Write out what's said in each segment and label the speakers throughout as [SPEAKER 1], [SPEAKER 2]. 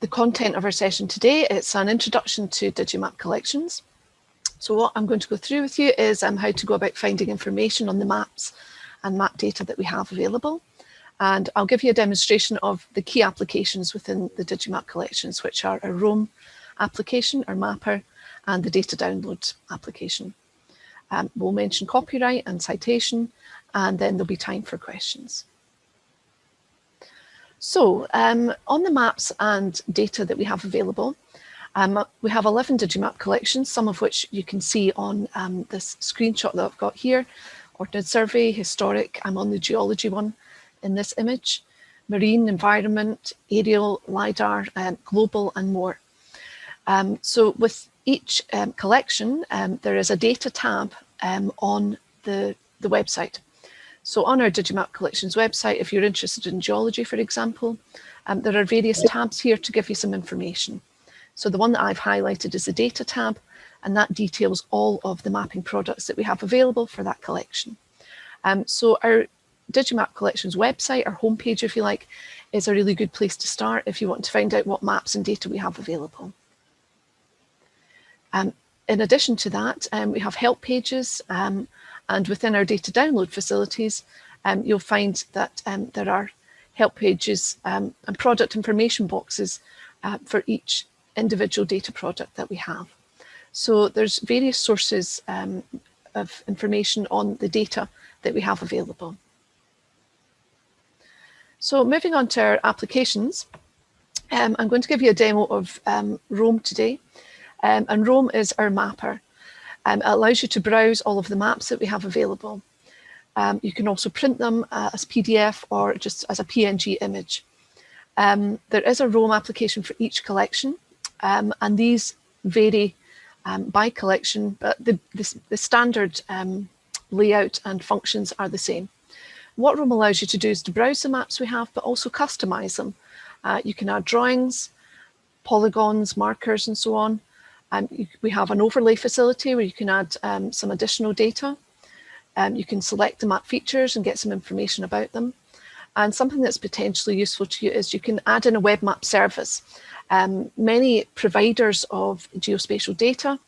[SPEAKER 1] the content of our session today. It's an introduction to Digimap collections. So what I'm going to go through with you is um, how to go about finding information on the maps and map data that we have available. And I'll give you a demonstration of the key applications within the Digimap collections, which are a Roam application or mapper and the data download application. Um, we'll mention copyright and citation, and then there'll be time for questions. So um, on the maps and data that we have available, um, we have 11 Digimap collections, some of which you can see on um, this screenshot that I've got here. Ordnance Survey, Historic, I'm on the Geology one in this image, Marine, Environment, Aerial, LiDAR, um, Global and more. Um, so with each um, collection, there is a data tab on the, the website. So on our Digimap Collections website, if you're interested in geology, for example, um, there are various tabs here to give you some information. So the one that I've highlighted is the data tab, and that details all of the mapping products that we have available for that collection. Um, so our Digimap Collections website, our homepage, if you like, is a really good place to start if you want to find out what maps and data we have available. Um, in addition to that, um, we have help pages um, and within our data download facilities, um, you'll find that um, there are help pages um, and product information boxes uh, for each individual data product that we have. So there's various sources um, of information on the data that we have available. So moving on to our applications, um, I'm going to give you a demo of um, Roam today. and Roam is our mapper. Um, it allows you to browse all of the maps that we have available. Um, you can also print them uh, as PDF or just as a PNG image. Um, there is a Roam application for each collection um, and these vary um, by collection, but the, the, the standard um, layout and functions are the same. What Roam allows you to do is to browse the maps we have, but also customize them. Uh, you can add drawings, polygons, markers, and so on. Um, we have an overlay facility where you can add um, some additional data. Um, you can select the map features and get some information about them. And something that's potentially useful to you is you can add in a web map service. Um, many providers of geospatial data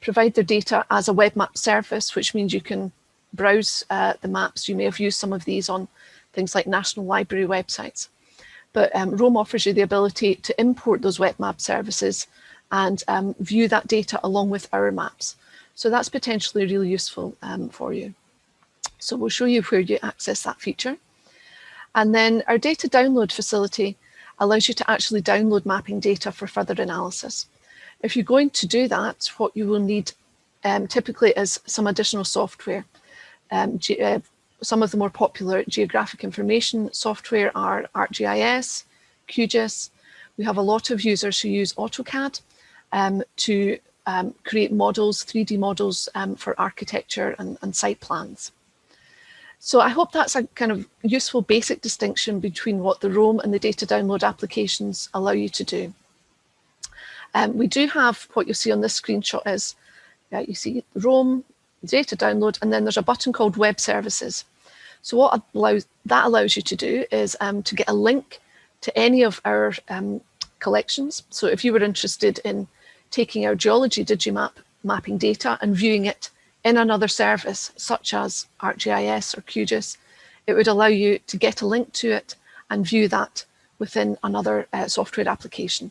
[SPEAKER 1] provide their data as a web map service, which means you can browse uh, the maps. You may have used some of these on things like National Library websites. But um, Roam offers you the ability to import those web map services and um, view that data along with our maps. So that's potentially really useful um, for you. So we'll show you where you access that feature. And then our data download facility allows you to actually download mapping data for further analysis. If you're going to do that, what you will need um, typically is some additional software. Um, uh, some of the more popular geographic information software are ArcGIS, QGIS. We have a lot of users who use AutoCAD to um, create models, 3D models um, for architecture and, and site plans. So I hope that's a kind of useful basic distinction between what the Roam and the data download applications allow you to do. Um, we do have what you see on this screenshot is, yeah, you see Roam, data download, and then there's a button called web services. So what allows, that allows you to do is um, to get a link to any of our um, collections. So if you were interested in taking our geology Digimap mapping data and viewing it in another service, such as ArcGIS or QGIS, it would allow you to get a link to it and view that within another uh, software application.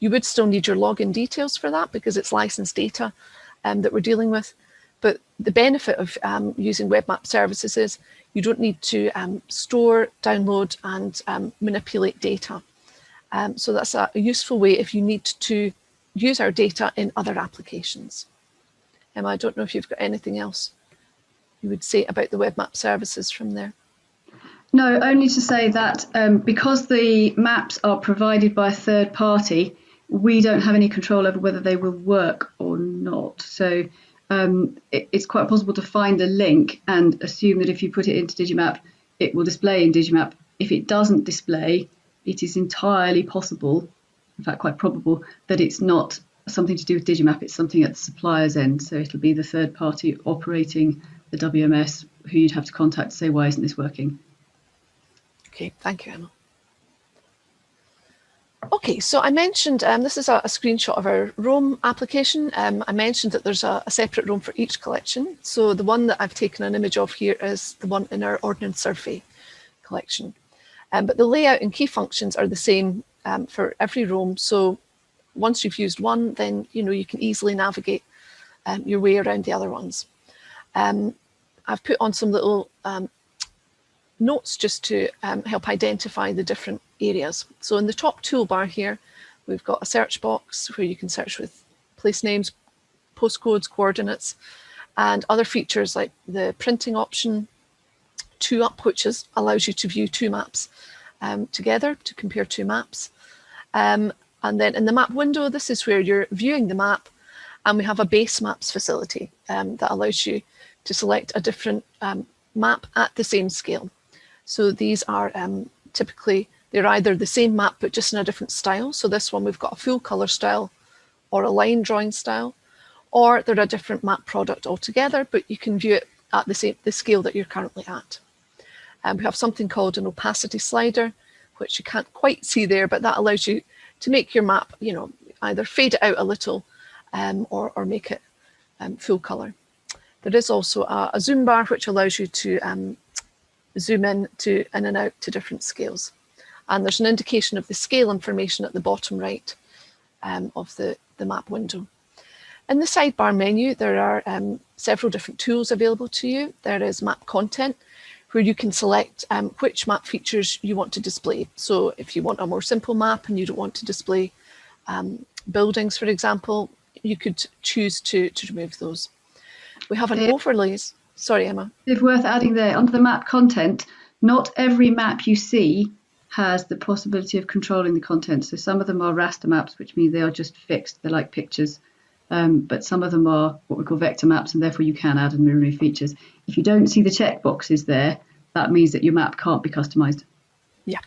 [SPEAKER 1] You would still need your login details for that because it's licensed data um, that we're dealing with. But the benefit of um, using web map services is you don't need to um, store, download and um, manipulate data. Um, so that's a, a useful way if you need to use our data in other applications. Emma, I don't know if you've got anything else you would say about the web map services from there.
[SPEAKER 2] No, only to say that um, because the maps are provided by a third party, we don't have any control over whether they will work or not. So um, it, it's quite possible to find a link and assume that if you put it into Digimap, it will display in Digimap. If it doesn't display, it is entirely possible in fact quite probable that it's not something to do with Digimap, it's something at the supplier's end. So it'll be the third party operating the WMS who you'd have to contact to say, why isn't this working?
[SPEAKER 1] Okay, thank you, Emma. Okay, so I mentioned, um, this is a, a, screenshot of our Roam application. Um, I mentioned that there's a, a, separate Roam for each collection. So the one that I've taken an image of here is the one in our Ordnance Survey collection. Um, but the layout and key functions are the same um, for every Roam. So once you've used one, then you know you can easily navigate um, your way around the other ones. Um, I've put on some little notes just to help identify the different areas. So in the top toolbar here, we've got a search box where you can search with place names, postcodes, coordinates, and other features like the printing option, two up, which is, allows you to view two maps um, together to compare two maps. Um, and then in the map window, this is where you're viewing the map and we have a base maps facility um, that allows you to select a different um, map at the same scale. So these are um, typically they're either the same map, but just in a different style. So this one, we've got a full color style or a line drawing style, or they're a different map product altogether, but you can view it at the same the scale that you're currently at. And um, we have something called an opacity slider, which you can't quite see there, but that allows you to make your map, you know, either fade it out a little um, or, or make it um, full color. There is also a, a, zoom bar, which allows you to um, zoom in to in and out to different scales. And there's an indication of the scale information at the bottom right um, of the, the map window. In the sidebar menu, there are um, several different tools available to you. There is map content, where you can select um, which map features you want to display. So if you want a more simple map and you don't want to display um, buildings, for example, you could choose to, to remove those. We have an overlays. Sorry, Emma.
[SPEAKER 2] It's worth adding there, under the map content, not every map you see has the possibility of controlling the content. So some of them are raster maps, which means they are just fixed. They're like pictures. Um, but some of them are what we call vector maps, and therefore you can add and remove features. If you don't see the check boxes there, that means that your map can't be customized.
[SPEAKER 1] Yeah,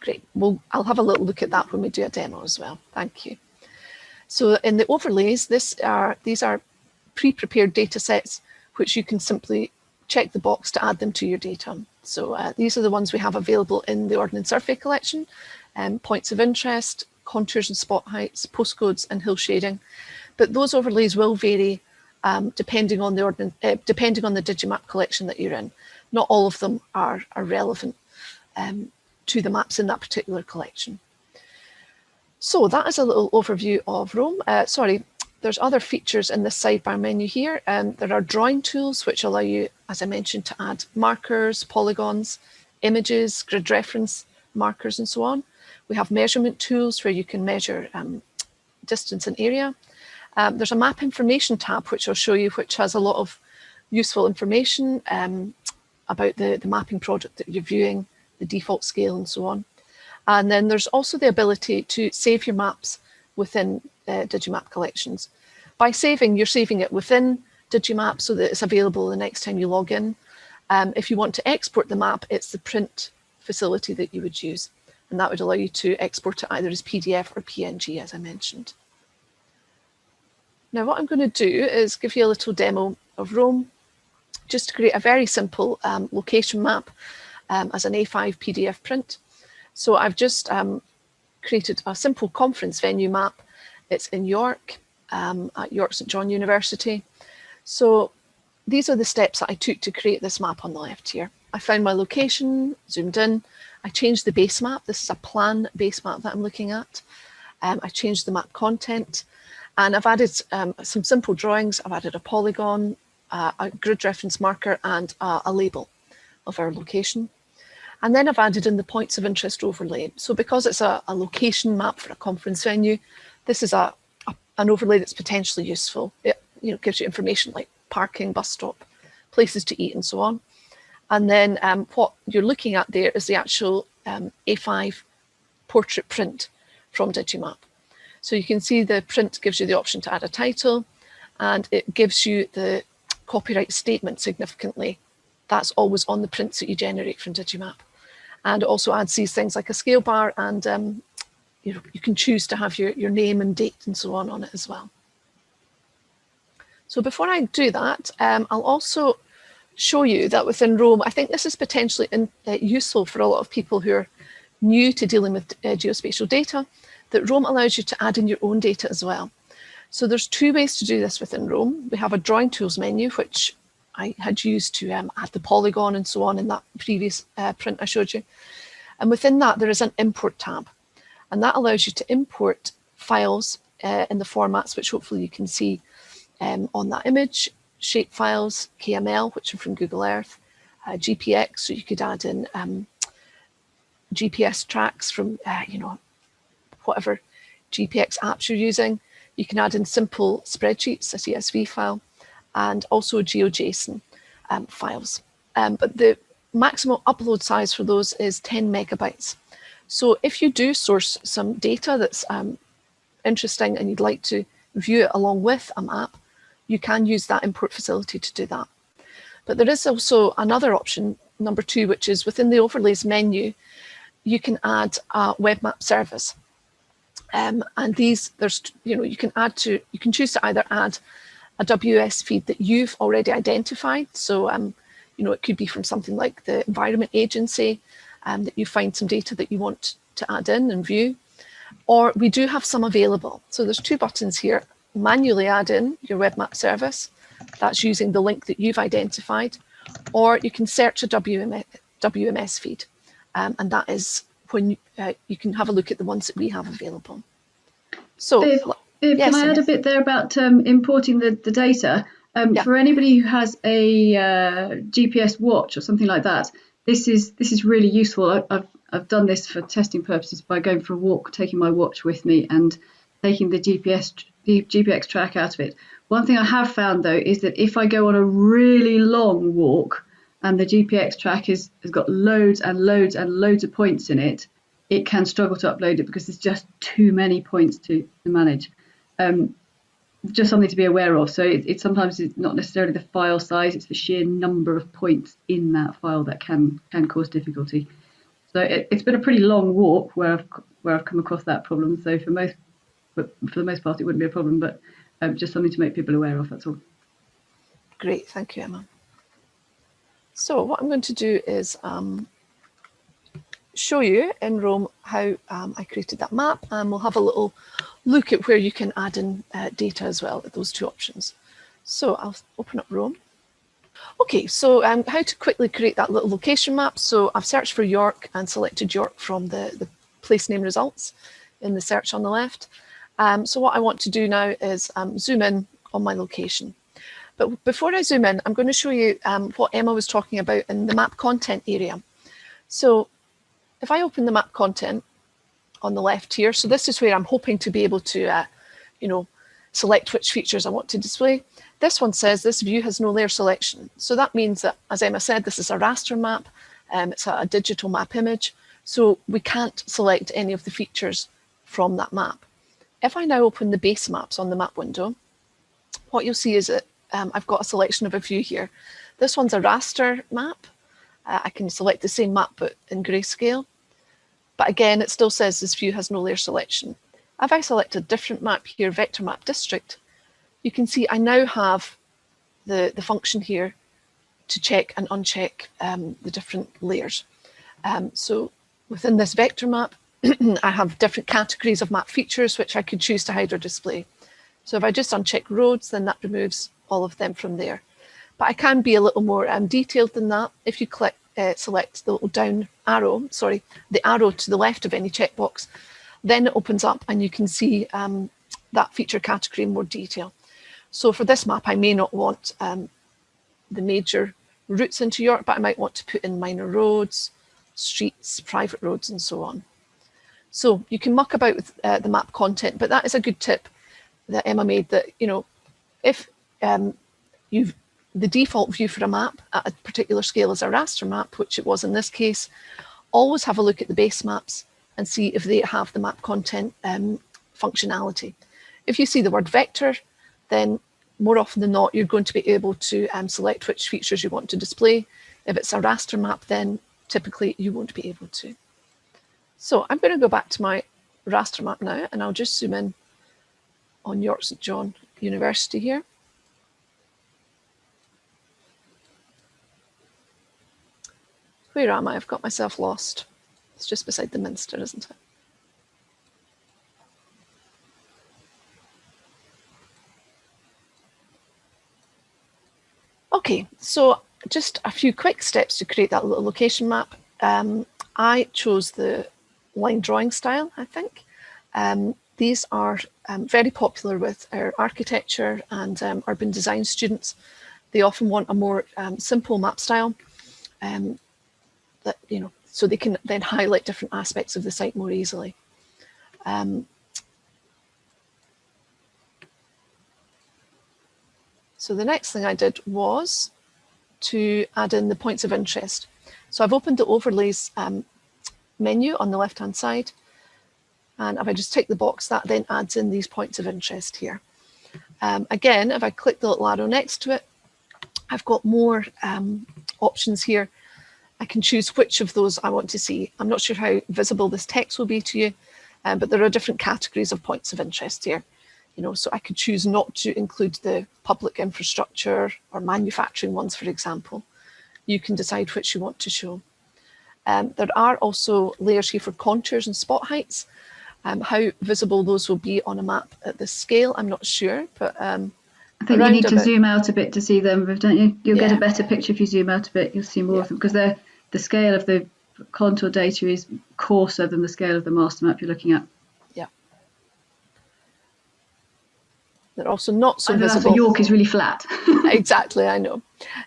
[SPEAKER 1] great. Well, I'll have a little look at that when we do a demo as well. Thank you. So in the overlays, this are these are pre-prepared data sets, which you can simply check the box to add them to your data. So uh, these are the ones we have available in the Ordnance Survey collection, um, points of interest, contours and spot heights, postcodes and hill shading. But those overlays will vary um, depending on the ordnance, uh, depending on the Digimap collection that you're in. Not all of them are, are relevant um, to the maps in that particular collection. So that is a little overview of Roam. Uh, sorry, there's other features in the sidebar menu here. Um, there are drawing tools which allow you, as I mentioned, to add markers, polygons, images, grid reference markers and so on. We have measurement tools where you can measure um, distance and area. Um, there's a map information tab which I'll show you which has a lot of useful information um, about the, the mapping project that you're viewing, the default scale and so on. And then there's also the ability to save your maps within uh, Digimap collections. By saving, you're saving it within Digimap so that it's available the next time you log in. Um, if you want to export the map, it's the print facility that you would use. And that would allow you to export it either as PDF or PNG, as I mentioned. Now, what I'm going to do is give you a little demo of Roam, just to create a very simple um, location map um, as an A5 PDF print. So I've just um, created a simple conference venue map. It's in York, um, at York St John University. So these are the steps that I took to create this map on the left here. I found my location, zoomed in, I changed the base map. This is a plan base map that I'm looking at. Um, I changed the map content and I've added um, some simple drawings. I've added a polygon, uh, a grid reference marker and uh, a label of our location. And then I've added in the points of interest overlay. So because it's a, a location map for a conference venue, this is a, a, an overlay that's potentially useful. It you know gives you information like parking, bus stop, places to eat and so on. And then um, what you're looking at there is the actual um, A5 portrait print from Digimap. So you can see the print gives you the option to add a title and it gives you the copyright statement significantly. That's always on the prints that you generate from Digimap and it also adds these things like a scale bar and um, you, you can choose to have your, your name and date and so on on it as well. So before I do that, um, I'll also show you that within Roam, I think this is potentially in, uh, useful for a lot of people who are new to dealing with uh, geospatial data. That Roam allows you to add in your own data as well. So there's two ways to do this within Roam. We have a drawing tools menu, which I had used to um, add the polygon and so on in that previous uh, print I showed you. And within that, there is an import tab. And that allows you to import files uh, in the formats, which hopefully you can see um, on that image, shape files, KML, which are from Google Earth, uh, GPX, so you could add in um, GPS tracks from, uh, you know, whatever GPX apps you're using. You can add in simple spreadsheets, a CSV file, and also GeoJSON um, files. Um, but the maximum upload size for those is 10 megabytes. So if you do source some data that's um, interesting and you'd like to view it along with a map, you can use that import facility to do that. But there is also another option, number two, which is within the overlays menu, you can add a web map service. Um, and these, there's, you know, you can add to, you can choose to either add a WS feed that you've already identified. So, um, you know, it could be from something like the Environment Agency, um, that you find some data that you want to add in and view. Or we do have some available. So there's two buttons here, manually add in your web map service. That's using the link that you've identified. Or you can search a WMS, WMS feed. Um, and that is when uh, you can have a look at the ones that we have available. So,
[SPEAKER 2] if, if, yes, can I add a bit there about um, importing the, the data? Um, yeah. For anybody who has a uh, GPS watch or something like that, this is this is really useful. I, I've I've done this for testing purposes by going for a walk, taking my watch with me, and taking the GPS the GPX track out of it. One thing I have found though is that if I go on a really long walk and the GPX track is, has got loads and loads and loads of points in it, it can struggle to upload it because there's just too many points to, to manage. Um, just something to be aware of. So it, it sometimes not necessarily the file size; it's the sheer number of points in that file that can can cause difficulty. So it, has been a pretty long walk where I've where I've come across that problem. So for most, but for the most part, it wouldn't be a problem. But um, just something to make people aware of. That's all.
[SPEAKER 1] Great, thank you, Emma. So what I'm going to do is um, show you in Roam how um, I created that map and we'll have a little look at where you can add in uh, data as well, at those two options. So I'll open up Roam. Okay, so um, how to quickly create that little location map. So I've searched for York and selected York from the, the place name results in the search on the left. Um, so what I want to do now is um, zoom in on my location. But before I zoom in, I'm going to show you um, what Emma was talking about in the map content area. So if I open the map content on the left here, so this is where I'm hoping to be able to, uh, you know, select which features I want to display. This one says this view has no layer selection. So that means that, as Emma said, this is a raster map. Um, it's a, a digital map image. So we can't select any of the features from that map. If I now open the base maps on the map window, what you'll see is that um, I've got a selection of a few here. This one's a raster map. Uh, I can select the same map but in grayscale. But again, it still says this view has no layer selection. If I select a different map here, vector map district, you can see I now have the, the function here to check and uncheck um, the different layers. Um, so within this vector map, I have different categories of map features which I could choose to hide or display. So if I just uncheck roads, then that removes all of them from there. But I can be a little more um, detailed than that. If you click, uh, select the little down arrow, sorry, the arrow to the left of any checkbox, then it opens up and you can see um, that feature category in more detail. So for this map, I may not want um, the major routes into York, but I might want to put in minor roads, streets, private roads, and so on. So you can muck about with uh, the map content, but that is a good tip that Emma made that, you know, if um, you've the default view for a map at a particular scale is a raster map, which it was in this case, always have a look at the base maps and see if they have the map content um, functionality. If you see the word vector, then more often than not, you're going to be able to um, select which features you want to display. If it's a raster map, then typically you won't be able to. So I'm going to go back to my raster map now, and I'll just zoom in on York St John University here. Where am I? I've got myself lost. It's just beside the Minster, isn't it? Okay, so just a few quick steps to create that little location map. Um, I chose the line drawing style, I think. Um, these are um, very popular with our architecture and um, urban design students. They often want a more um, simple map style. Um, that, you know, so they can then highlight different aspects of the site more easily. Um, so the next thing I did was to add in the points of interest. So I've opened the overlays um, menu on the left hand side. And if I just tick the box, that then adds in these points of interest here. Um, again, if I click the little arrow next to it, I've got more um, options here. I can choose which of those I want to see. I'm not sure how visible this text will be to you, um, but there are different categories of points of interest here. You know, so I could choose not to include the public infrastructure or manufacturing ones, for example. You can decide which you want to show. Um, there are also layers here for contours and spot heights. Um, how visible those will be on a map at this scale, I'm not sure, but um,
[SPEAKER 2] I think you need to zoom out a bit to see them, don't you? You'll yeah. get a better picture if you zoom out a bit. You'll see more yeah. of them because the the scale of the contour data is coarser than the scale of the master map you're looking at.
[SPEAKER 1] Yeah. They're also not so
[SPEAKER 2] I
[SPEAKER 1] visible.
[SPEAKER 2] That's York is really flat.
[SPEAKER 1] exactly, I know,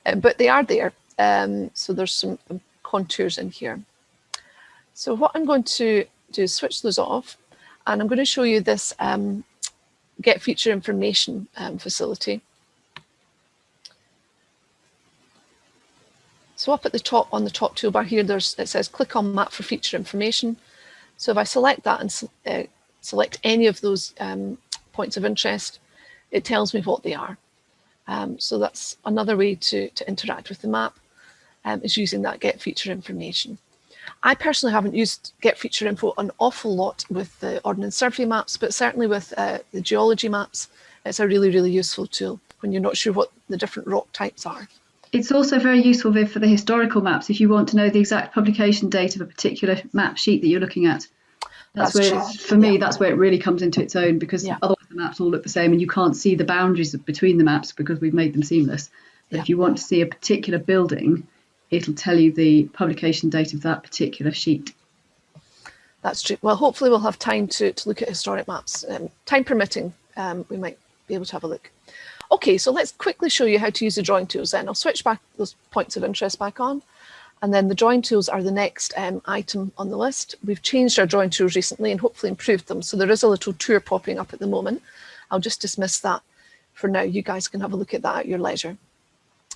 [SPEAKER 1] um, but they are there. Um, so there's some contours in here. So what I'm going to do is switch those off and I'm going to show you this um, get feature information um, facility. So up at the top on the top toolbar here, there's it says click on map for feature information. So if I select that and uh, select any of those um, points of interest, it tells me what they are. Um, so that's another way to, to interact with the map um, is using that get feature information. I personally haven't used get feature info an awful lot with the Ordnance Survey maps, but certainly with uh, the geology maps, it's a really, really useful tool when you're not sure what the different rock types are.
[SPEAKER 2] It's also very useful, Viv, for the historical maps if you want to know the exact publication date of a particular map sheet that you're looking at. That's, that's where, for me, yeah. that's where it really comes into its own because yeah. otherwise the maps all look the same and you can't see the boundaries between the maps because we've made them seamless. But yeah. if you want to see a particular building, it'll tell you the publication date of that particular sheet.
[SPEAKER 1] That's true. Well, hopefully we'll have time to, to look at historic maps. Um, time permitting, um, we might be able to have a look. Okay, so let's quickly show you how to use the drawing tools then. I'll switch back those points of interest back on. And then the drawing tools are the next um, item on the list. We've changed our drawing tools recently and hopefully improved them. So there is a little tour popping up at the moment. I'll just dismiss that for now. You guys can have a look at that at your leisure.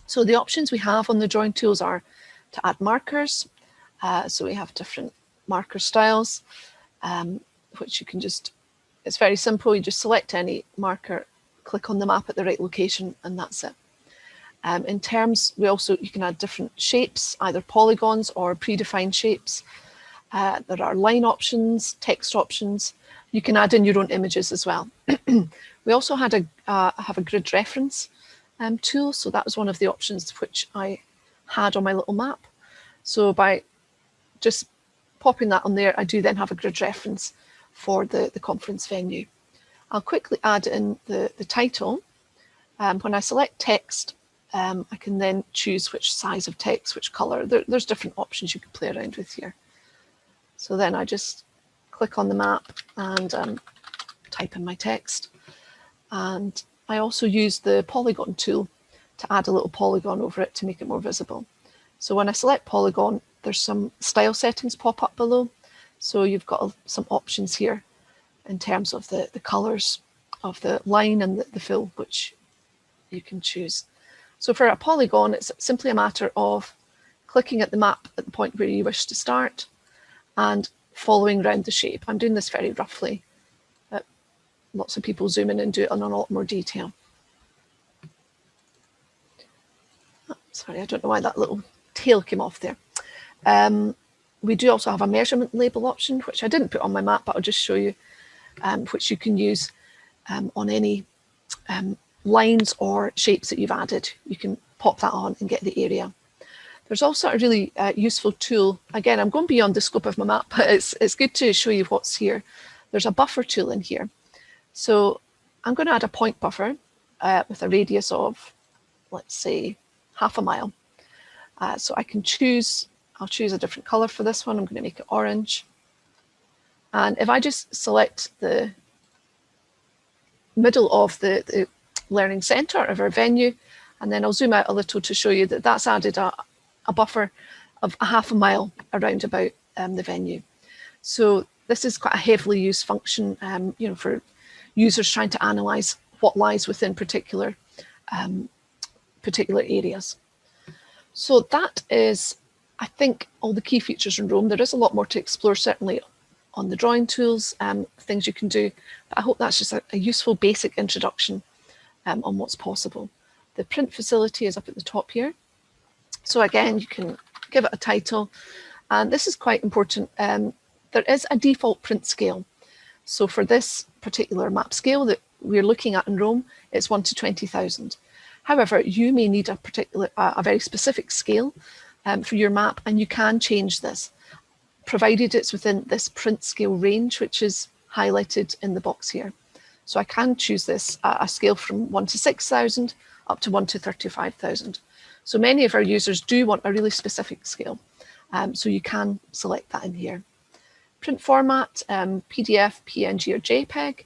[SPEAKER 1] So the options we have on the drawing tools are to add markers. Uh, so we have different marker styles, um, which you can just, it's very simple. You just select any marker, click on the map at the right location, and that's it. Um, in terms, we also, you can add different shapes, either polygons or predefined shapes. Uh, there are line options, text options. You can add in your own images as well. we also had a, uh, have a grid reference um, tool. So that was one of the options which I had on my little map. So by just popping that on there, I do then have a grid reference for the, the conference venue. I'll quickly add in the, the title. Um, when I select text, um, I can then choose which size of text, which color. There, there's different options you can play around with here. So then I just click on the map and um, type in my text. And I also use the polygon tool to add a little polygon over it to make it more visible. So when I select polygon, there's some style settings pop up below. So you've got some options here in terms of the, the colors of the line and the, the fill, which you can choose. So for a polygon, it's simply a matter of clicking at the map at the point where you wish to start and following around the shape. I'm doing this very roughly lots of people zoom in and do it in a lot more detail. Sorry, I don't know why that little tail came off there. Um, we do also have a measurement label option, which I didn't put on my map, but I'll just show you, um, which you can use um, on any um, lines or shapes that you've added. You can pop that on and get the area. There's also a really uh, useful tool. Again, I'm going beyond the scope of my map, but it's, it's good to show you what's here. There's a buffer tool in here. So I'm going to add a point buffer uh, with a radius of, let's say, half a mile. Uh, so I can choose, I'll choose a different color for this one. I'm going to make it orange. And if I just select the middle of the, the learning center of our venue, and then I'll zoom out a little to show you that that's added a, a buffer of a half a mile around about um, the venue. So this is quite a heavily used function, um, you know, for users trying to analyze what lies within particular um, particular areas. So that is, I think, all the key features in Roam. There is a lot more to explore, certainly on the drawing tools, um, things you can do. But I hope that's just a, a useful basic introduction um, on what's possible. The print facility is up at the top here. So again, you can give it a title. And this is quite important. Um, there is a default print scale. So for this particular map scale that we're looking at in Roam, it's 1 to 20,000. However, you may need a particular, a very specific scale um, for your map, and you can change this, provided it's within this print scale range, which is highlighted in the box here. So I can choose this uh, a scale from 1 to 6,000 up to 1 to 35,000. So many of our users do want a really specific scale. Um, so you can select that in here. Print format, um, PDF, PNG or JPEG,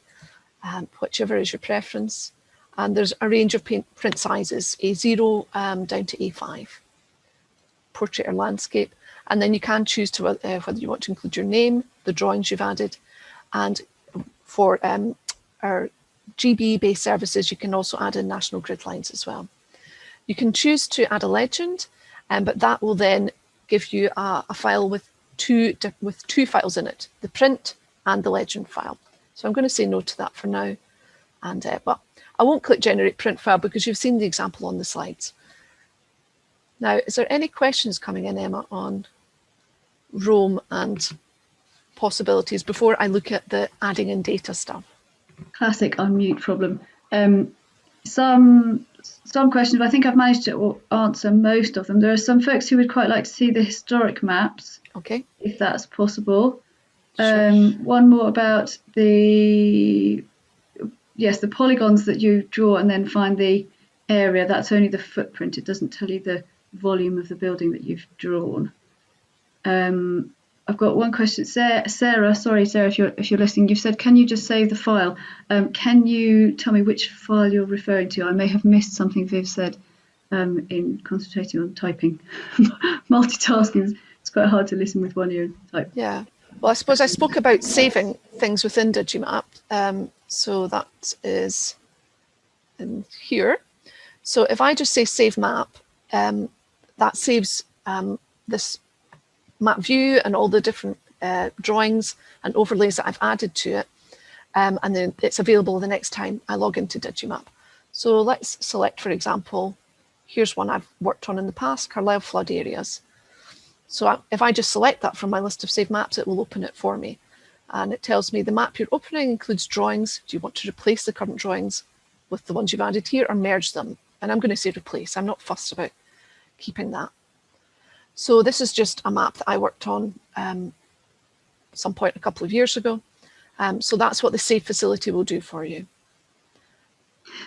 [SPEAKER 1] um, whichever is your preference. And there's a range of print sizes, A0 um, down to A5, portrait or landscape. And then you can choose to uh, whether you want to include your name, the drawings you've added, and for um, our GB based services, you can also add in national grid lines as well. You can choose to add a legend, um, but that will then give you a, a file with two, with two files in it, the print and the legend file. So I'm going to say no to that for now. And uh, well, I won't click generate print file because you've seen the example on the slides. Now, is there any questions coming in, Emma, on Roam and possibilities before I look at the adding in data stuff?
[SPEAKER 2] Classic unmute problem. Um, some some questions, but I think I've managed to answer most of them. There are some folks who would quite like to see the historic maps.
[SPEAKER 1] Okay.
[SPEAKER 2] If that's possible. Sure. Um, one more about the yes, the polygons that you draw and then find the area. That's only the footprint. It doesn't tell you the volume of the building that you've drawn. Um, I've got one question. Sarah, Sarah, sorry, Sarah, if you're if you're listening, you've said, can you just save the file? Um, can you tell me which file you're referring to? I may have missed something Viv said um, in concentrating on typing. Multitasking it's quite hard to listen with one ear and type.
[SPEAKER 1] Yeah. Well, I suppose I spoke about saving things within Digimap. Um, so that is in here. So if I just say save map, um, that saves um, this map view and all the different uh, drawings and overlays that I've added to it. Um, and then it's available the next time I log into Digimap. So let's select, for example, here's one I've worked on in the past, Carlisle flood areas. So if I just select that from my list of saved maps, it will open it for me. And it tells me the map you're opening includes drawings. Do you want to replace the current drawings with the ones you've added here or merge them? And I'm going to say replace. I'm not fussed about keeping that. So this is just a map that I worked on um, some point a couple of years ago. Um, so that's what the save facility will do for you.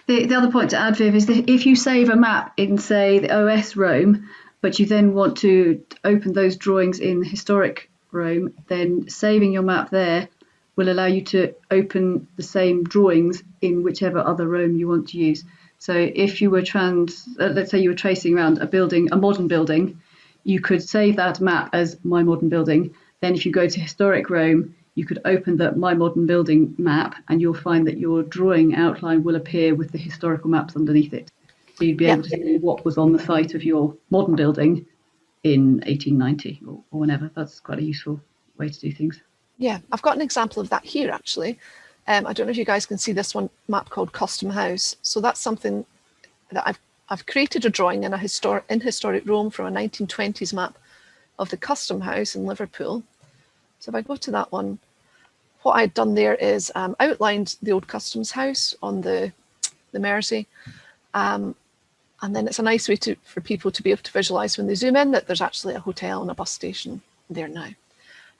[SPEAKER 2] The, the other point to add, Viv, is that if you save a map in, say, the OS Roam, but you then want to open those drawings in historic Roam, then saving your map there will allow you to open the same drawings in whichever other Roam you want to use. So if you were trans, uh, let's say you were tracing around a building, a modern building, you could save that map as My Modern Building. Then if you go to Historic Roam, you could open the My Modern Building map and you'll find that your drawing outline will appear with the historical maps underneath it. So you'd be able to see what was on the site of your modern building in 1890 or, or whenever. That's quite a useful way to do things.
[SPEAKER 1] Yeah, I've got an example of that here actually. Um, I don't know if you guys can see this one map called Custom House. So that's something that I've I've created a drawing in a historic in historic Roam from a 1920s map of the Custom House in Liverpool. So if I go to that one, what I'd done there is um, outlined the old Customs House on the the Mersey. Um, and then it's a nice way to for people to be able to visualize when they zoom in that there's actually a hotel and a bus station there now.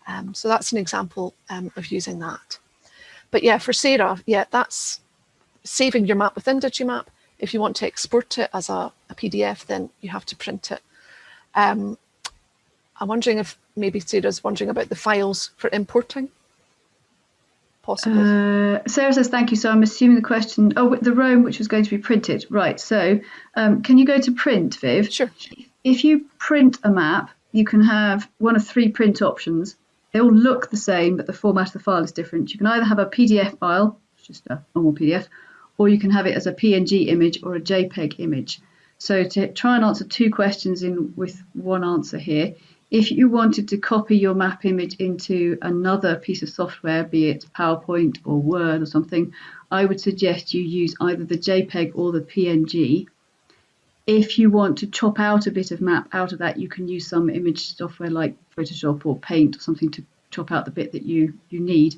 [SPEAKER 1] Um, so that's an example um, of using that. But yeah, for Sarah, yeah, that's saving your map within Digimap If you want to export it as a, a PDF, then you have to print it. Um, I'm wondering if maybe Sarah's wondering about the files for importing. Possible.
[SPEAKER 2] Uh, Sarah says thank you. So I'm assuming the question, oh, the Rome which was going to be printed. Right. So um, can you go to print, Viv?
[SPEAKER 1] Sure.
[SPEAKER 2] If you print a map, you can have one of three print options. They all look the same, but the format of the file is different. You can either have a PDF file, just a normal PDF, or you can have it as a PNG image or a JPEG image. So to try and answer two questions in with one answer here, if you wanted to copy your map image into another piece of software, be it PowerPoint or Word or something, I would suggest you use either the JPEG or the PNG. If you want to chop out a bit of map out of that, you can use some image software like Photoshop or Paint or something to chop out the bit that you, you need.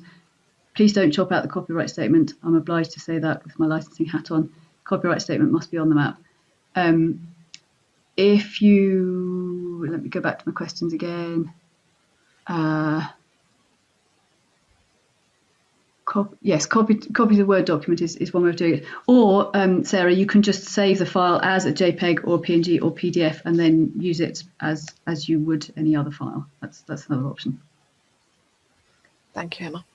[SPEAKER 2] Please don't chop out the copyright statement. I'm obliged to say that with my licensing hat on. Copyright statement must be on the map. Um, if you, let me go back to my questions again. Uh, cop, yes, copy, copy the Word document is, is one way of doing it. Or, um, Sarah, you can just save the file as a JPEG or PNG or PDF and then use it as, as you would any other file. That's, that's another option.
[SPEAKER 1] Thank you, Emma.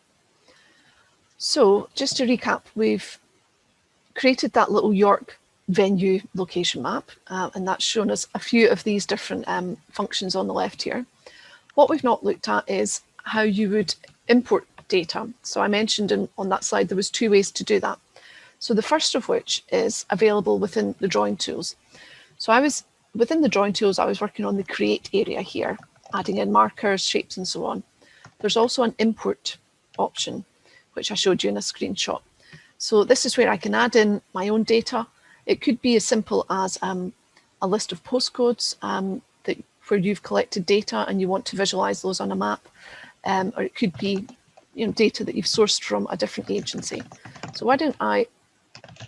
[SPEAKER 1] So just to recap, we've created that little York venue location map, uh, and that's shown us a few of these different um, functions on the left here. What we've not looked at is how you would import data. So I mentioned in, on that slide there was two ways to do that. So the first of which is available within the drawing tools. So I was within the drawing tools, I was working on the create area here, adding in markers, shapes and so on. There's also an import option, which I showed you in a screenshot. So this is where I can add in my own data it could be as simple as um, a list of postcodes um, that where you've collected data and you want to visualize those on a map, um, or it could be you know, data that you've sourced from a different agency. So why don't I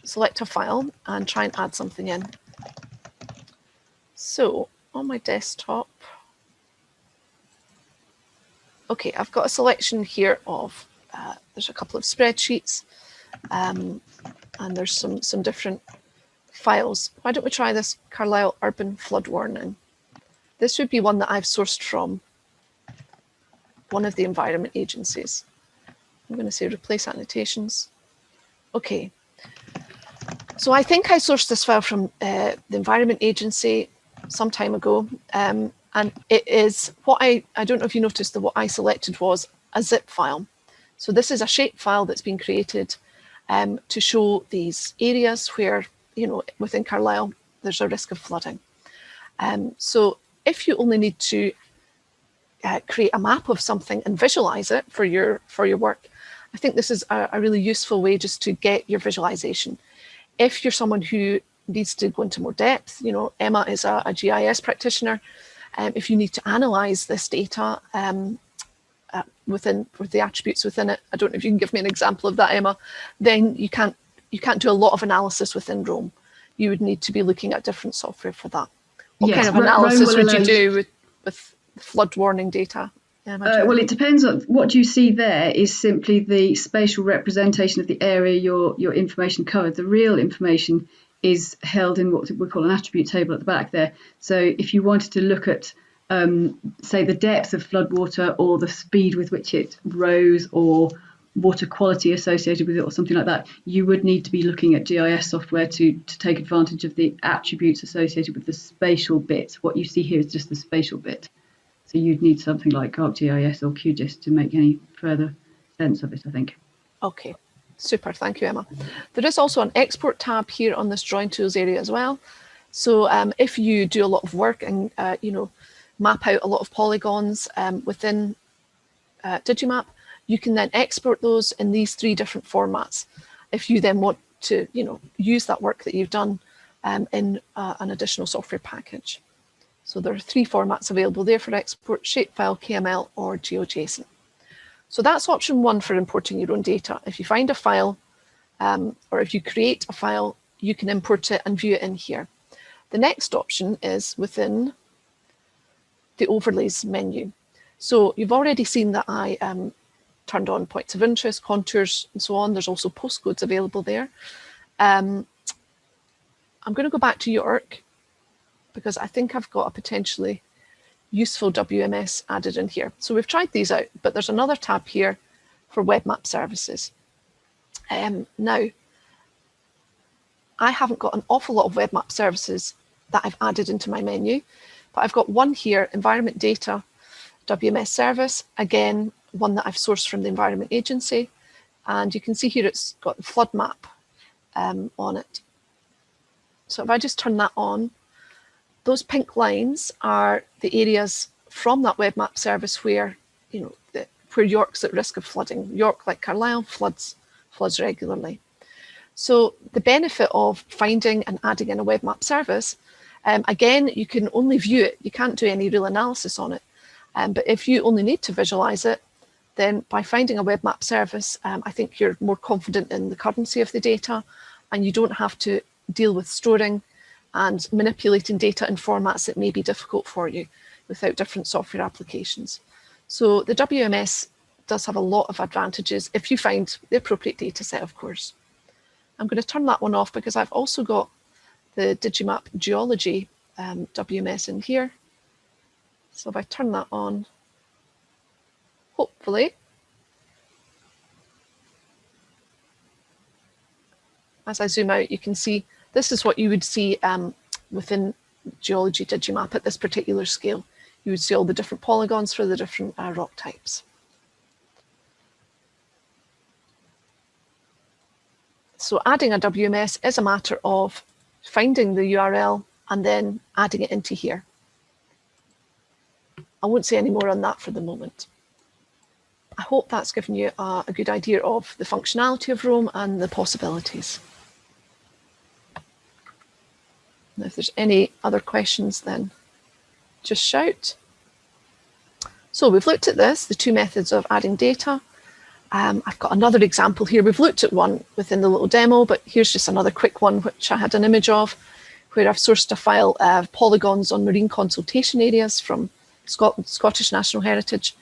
[SPEAKER 1] select a file and try and add something in. So on my desktop, okay, I've got a selection here of, uh, there's a couple of spreadsheets um, and there's some, some different files. Why don't we try this Carlisle Urban Flood Warning? This would be one that I've sourced from one of the environment agencies. I'm going to say replace annotations. Okay. So I think I sourced this file from uh, the environment agency some time ago. Um, and it is what I, I don't know if you noticed that what I selected was a zip file. So this is a shape file that's been created um, to show these areas where you know, within Carlisle, there's a risk of flooding. Um, so if you only need to uh, create a map of something and visualize it for your for your work, I think this is a, a really useful way just to get your visualization. If you're someone who needs to go into more depth, you know, Emma is a, a GIS practitioner. Um, if you need to analyze this data um, within with the attributes within it, I don't know if you can give me an example of that, Emma, then you can't you can't do a lot of analysis within Roam. You would need to be looking at different software for that. What yes, kind of analysis would you do with, with flood warning data?
[SPEAKER 2] Uh, well, it depends on what you see there is simply the spatial representation of the area your, your information covered. The real information is held in what we call an attribute table at the back there. So if you wanted to look at, um, say, the depth of floodwater or the speed with which it rose or water quality associated with it or something like that, you would need to be looking at GIS software to, to take advantage of the attributes associated with the spatial bit. What you see here is just the spatial bit. So you'd need something like ArcGIS or QGIS to make any further sense of it, I think.
[SPEAKER 1] Okay, super, thank you, Emma. There is also an export tab here on this drawing tools area as well. So um, if you do a lot of work and, uh, you know, map out a lot of polygons um, within uh, Digimap, you can then export those in these three different formats. If you then want to, you know, use that work that you've done um, in uh, an additional software package. So there are three formats available there for export, shapefile, KML or GeoJSON. So that's option one for importing your own data. If you find a file um, or if you create a file, you can import it and view it in here. The next option is within the overlays menu. So you've already seen that I um, turned on points of interest, contours and so on. There's also postcodes available there. Um, I'm going to go back to York because I think I've got a potentially useful WMS added in here. So we've tried these out, but there's another tab here for web map services. Um, now, I haven't got an awful lot of web map services that I've added into my menu, but I've got one here, environment data, WMS service, again, one that I've sourced from the Environment Agency. And you can see here it's got the flood map um, on it. So if I just turn that on, those pink lines are the areas from that web map service where, you know, the, where York's at risk of flooding. York, like Carlisle, floods, floods regularly. So the benefit of finding and adding in a web map service, um, again, you can only view it. You can't do any real analysis on it. Um, but if you only need to visualize it, then by finding a web map service, um, I think you're more confident in the currency of the data and you don't have to deal with storing and manipulating data in formats that may be difficult for you without different software applications. So the WMS does have a lot of advantages if you find the appropriate data set, of course. I'm going to turn that one off because I've also got the Digimap Geology um, WMS in here. So if I turn that on, hopefully, as I zoom out, you can see this is what you would see um, within Geology Digimap at this particular scale. You would see all the different polygons for the different uh, rock types. So adding a WMS is a matter of finding the URL and then adding it into here. I won't say any more on that for the moment. I hope that's given you a, a good idea of the functionality of Roam and the possibilities. If there's any other questions, then just shout. So we've looked at this, the two methods of adding data. Um, I've got another example here. We've looked at one within the little demo, but here's just another quick one, which I had an image of, where I've sourced a file of polygons on marine consultation areas from Scotland, Scottish National Heritage.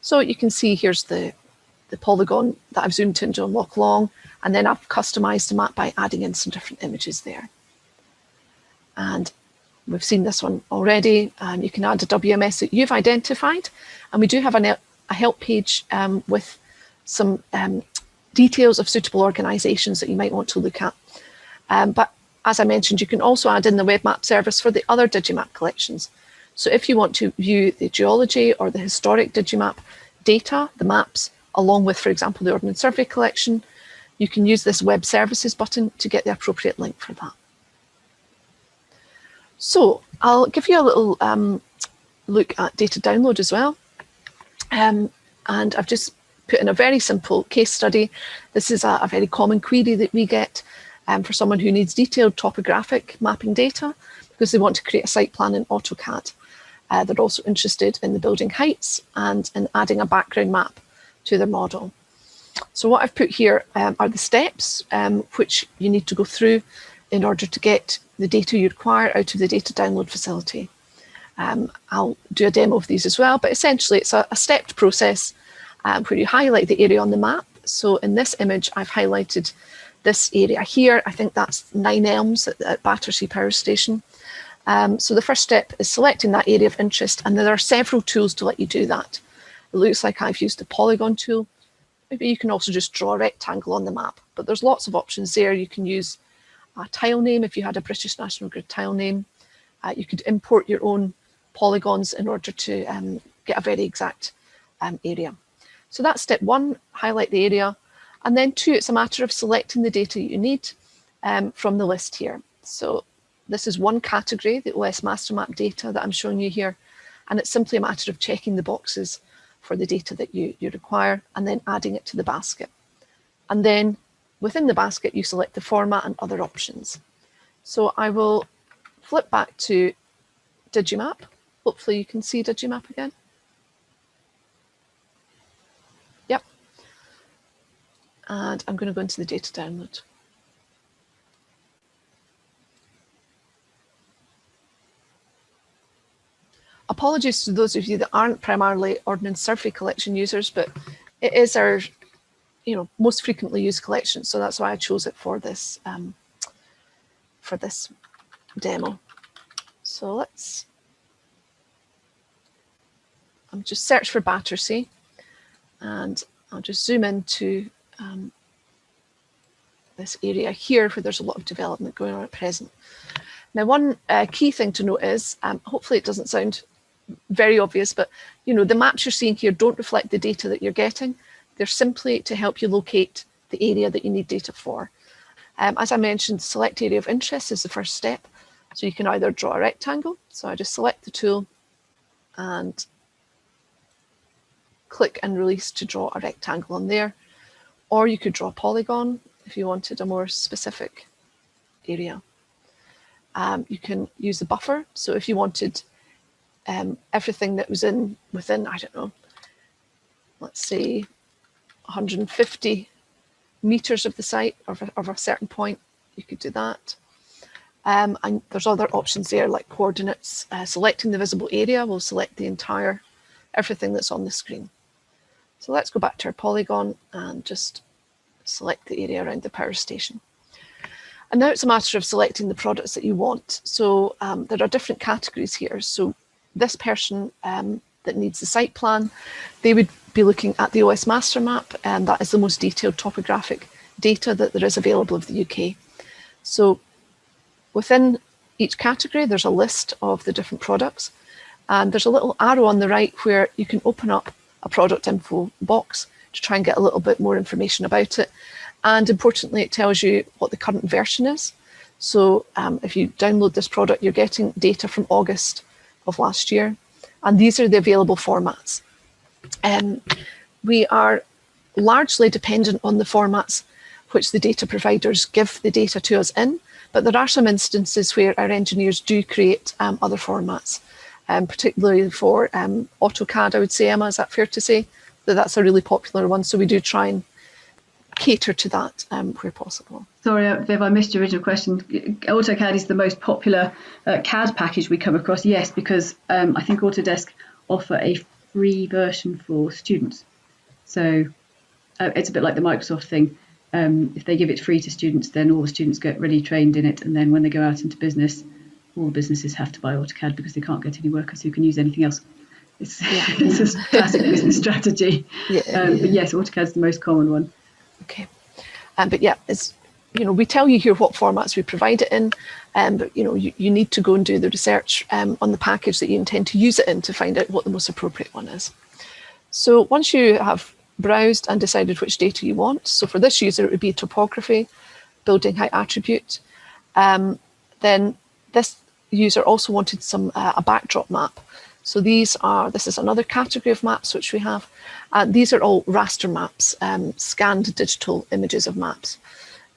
[SPEAKER 1] So you can see here's the, the polygon that I've zoomed into on Loch Long, and then I've customized the map by adding in some different images there. And we've seen this one already. Um, you can add a WMS that you've identified, and we do have a, a help page um, with some um, details of suitable organisations that you might want to look at. Um, but as I mentioned, you can also add in the web map service for the other Digimap collections. So if you want to view the geology or the historic Digimap data, the maps, along with, for example, the Ordnance Survey collection, you can use this web services button to get the appropriate link for that. So I'll give you a little um, look at data download as well. Um, and I've just put in a very simple case study. This is a, a very common query that we get um, for someone who needs detailed topographic mapping data because they want to create a site plan in AutoCAD. Uh, they're also interested in the building heights and in adding a background map to their model. So what I've put here um, are the steps um, which you need to go through in order to get the data you require out of the data download facility. Um, I'll do a demo of these as well, but essentially it's a, a stepped process um, where you highlight the area on the map. So in this image, I've highlighted this area here. I think that's Nine Elms at, at Battersea Power Station. Um, so the first step is selecting that area of interest, and there are several tools to let you do that. It looks like I've used the polygon tool. Maybe you can also just draw a rectangle on the map, but there's lots of options there. You can use a tile name if you had a British National Grid tile name. Uh, you could import your own polygons in order to um, get a very exact um, area. So that's step one, highlight the area. And then two, it's a matter of selecting the data you need um, from the list here. So this is one category, the OS master map data that I'm showing you here. And it's simply a matter of checking the boxes for the data that you, you require and then adding it to the basket. And then within the basket, you select the format and other options. So I will flip back to Digimap. Hopefully you can see Digimap again. And I'm going to go into the data download. Apologies to those of you that aren't primarily Ordnance Survey collection users, but it is our you know, most frequently used collection. So that's why I chose it for this, um, for this demo. So let's, I'm just search for Battersea and I'll just zoom into um, this area here where there's a lot of development going on at present. Now, one uh, key thing to note is, um, hopefully it doesn't sound very obvious, but you know the maps you're seeing here don't reflect the data that you're getting. They're simply to help you locate the area that you need data for. Um, as I mentioned, select area of interest is the first step. So you can either draw a rectangle. So I just select the tool and click and release to draw a rectangle on there. Or you could draw a polygon if you wanted a more specific area. Um, you can use the buffer. So if you wanted um, everything that was in within, I don't know, let's say 150 meters of the site of a, of a certain point, you could do that. Um, and there's other options there like coordinates. Uh, selecting the visible area will select the entire, everything that's on the screen. So let's go back to our polygon and just select the area around the power station. And now it's a matter of selecting the products that you want. So um, there are different categories here. So this person um, that needs the site plan, they would be looking at the OS master map and that is the most detailed topographic data that there is available of the UK. So within each category, there's a list of the different products and there's a little arrow on the right where you can open up a product info box to try and get a little bit more information about it. And importantly, it tells you what the current version is. So um, if you download this product, you're getting data from August of last year. And these are the available formats. Um, we are largely dependent on the formats which the data providers give the data to us in, but there are some instances where our engineers do create um, other formats, um, particularly for um, AutoCAD, I would say, Emma, is that fair to say? That that's a really popular one, so we do try and cater to that um, where possible.
[SPEAKER 2] Sorry, uh, Viv, I missed your original question. AutoCAD is the most popular uh, CAD package we come across. Yes, because um, I think Autodesk offer a free version for students. So uh, it's a bit like the Microsoft thing. Um, if they give it free to students, then all the students get really trained in it. And then when they go out into business, all businesses have to buy AutoCAD because they can't get any workers who can use anything else. It's, yeah. it's a classic business strategy. Yeah, um, But yes, AutoCAD is the most common one.
[SPEAKER 1] Okay. Um, but yeah, it's you know, we tell you here what formats we provide it in, um, but you know, you, you need to go and do the research um, on the package that you intend to use it in to find out what the most appropriate one is. So once you have browsed and decided which data you want, so for this user, it would be topography, building height attribute, um, then this user also wanted some uh, a backdrop map. So these are, this is another category of maps which we have. Uh, these are all raster maps, um, scanned digital images of maps.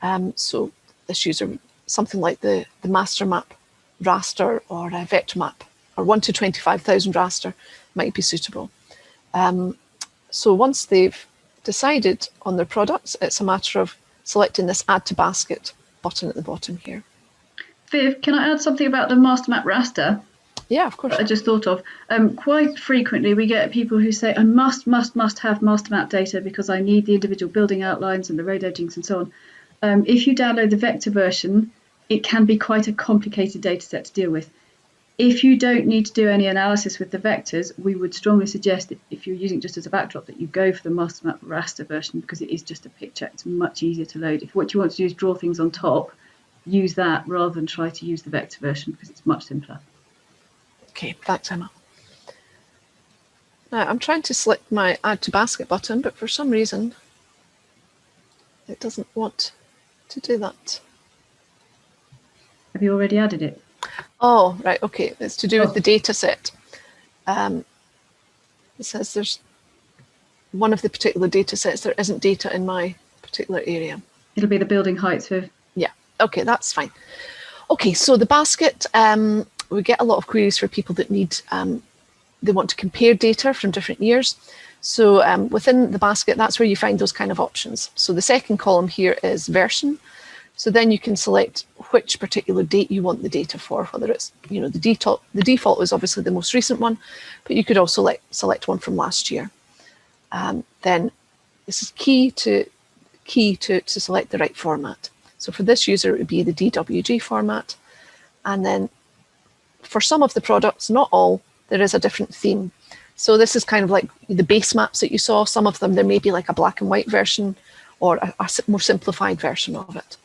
[SPEAKER 1] Um, so this user, something like the, the master map raster or a vector map or 1 to 25,000 raster might be suitable. Um, so once they've decided on their products, it's a matter of selecting this add to basket button at the bottom here.
[SPEAKER 2] Viv, can I add something about the master map raster?
[SPEAKER 1] Yeah, of course.
[SPEAKER 2] I just thought of. Um, quite frequently, we get people who say, I must, must, must have master map data because I need the individual building outlines and the road edgings and so on. Um, if you download the vector version, it can be quite a complicated data set to deal with. If you don't need to do any analysis with the vectors, we would strongly suggest that if you're using it just as a backdrop that you go for the master map raster version because it is just a picture. It's much easier to load. If what you want to do is draw things on top, use that rather than try to use the vector version because it's much simpler.
[SPEAKER 1] Okay, thanks, Emma. Now, I'm trying to select my add to basket button, but for some reason, it doesn't want to do that.
[SPEAKER 2] Have you already added it?
[SPEAKER 1] Oh, right, okay. It's to do oh. with the data set. Um, it says there's one of the particular data sets, there isn't data in my particular area.
[SPEAKER 2] It'll be the building heights for...
[SPEAKER 1] Okay, that's fine. Okay, so the basket, um, we get a lot of queries for people that need, um, they want to compare data from different years. So um, within the basket, that's where you find those kind of options. So the second column here is version. So then you can select which particular date you want the data for, whether it's, you know, the default, the default is obviously the most recent one, but you could also like, select one from last year. Um, then this is key to key to, to select the right format. So for this user, it would be the DWG format. And then for some of the products, not all, there is a different theme. So this is kind of like the base maps that you saw. Some of them, there may be like a black and white version or a, a more simplified version of it.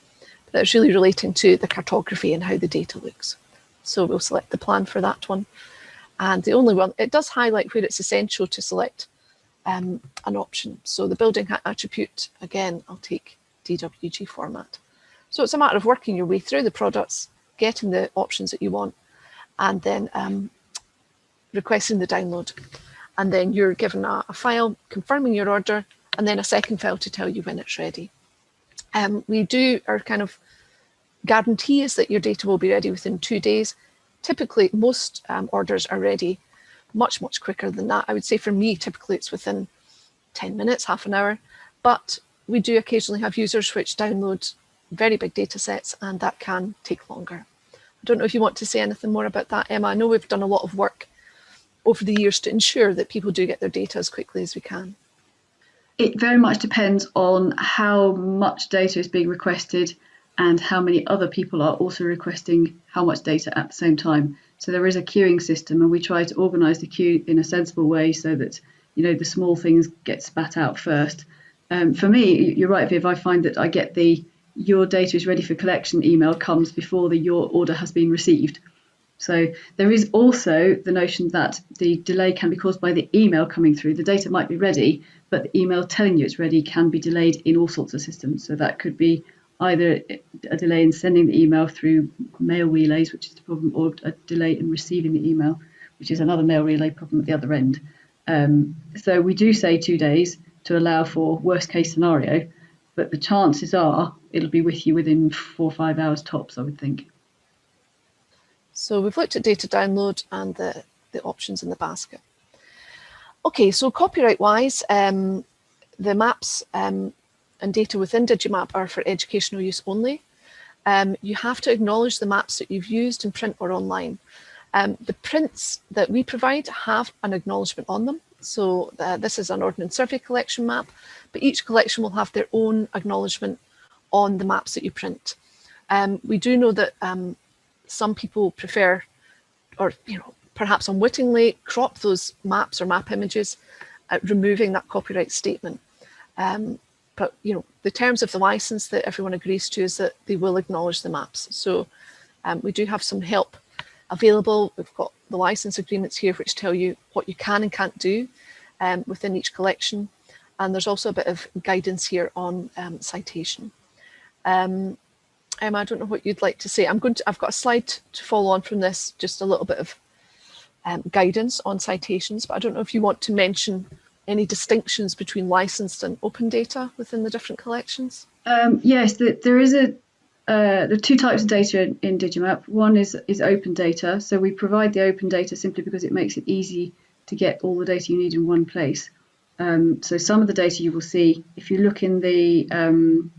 [SPEAKER 1] But it's really relating to the cartography and how the data looks. So we'll select the plan for that one. And the only one, it does highlight where it's essential to select um, an option. So the building attribute, again, I'll take DWG format. So it's a matter of working your way through the products, getting the options that you want, and then um, requesting the download. And then you're given a, a, file confirming your order and then a second file to tell you when it's ready. Um, we do our kind of guarantee is that your data will be ready within two days. Typically, most um, orders are ready much, much quicker than that. I would say for me, typically it's within 10 minutes, half an hour, but we do occasionally have users which download very big data sets and that can take longer. I don't know if you want to say anything more about that, Emma. I know we've done a lot of work over the years to ensure that people do get their data as quickly as we can?
[SPEAKER 2] It very much depends on how much data is being requested and how many other people are also requesting how much data at the same time. So there is a queuing system and we try to organise the queue in a sensible way so that you know the small things get spat out first. Um, for me, you're right, Viv, I find that I get the your data is ready for collection email comes before the your order has been received. So there is also the notion that the delay can be caused by the email coming through. The data might be ready, but the email telling you it's ready can be delayed in all sorts of systems. So that could be either a delay in sending the email through mail relays, which is the problem, or a delay in receiving the email, which is another mail relay problem at the other end. Um, so we do say two days to allow for worst case scenario, but the chances are it'll be with you within four or five hours tops, I would think.
[SPEAKER 1] So we've looked at data download and the, the options in the basket. Okay, so copyright wise, um, the maps um, and data within Digimap are for educational use only. Um, you have to acknowledge the maps that you've used in print or online. Um, the prints that we provide have an acknowledgement on them. So uh, this is an Ordnance Survey collection map, but each collection will have their own acknowledgement on the maps that you print. Um, we do know that um, some people prefer, or you know, perhaps unwittingly crop those maps or map images, uh, removing that copyright statement. Um, but you know, the terms of the license that everyone agrees to is that they will acknowledge the maps. So um, we do have some help available. We've got the license agreements here which tell you what you can and can't do um, within each collection. And there's also a bit of guidance here on um, citation. Um, Emma, I don't know what you'd like to say. I'm going to, I've got a slide to follow on from this, just a little bit of um, guidance on citations, but I don't know if you want to mention any distinctions between licensed and open data within the different collections?
[SPEAKER 2] Um, yes, the, there is a uh, the two types of data in, in, Digimap. One is is open data. So we provide the open data simply because it makes it easy to get all the data you need in one place. Um, so some of the data you will see, if you look in the um,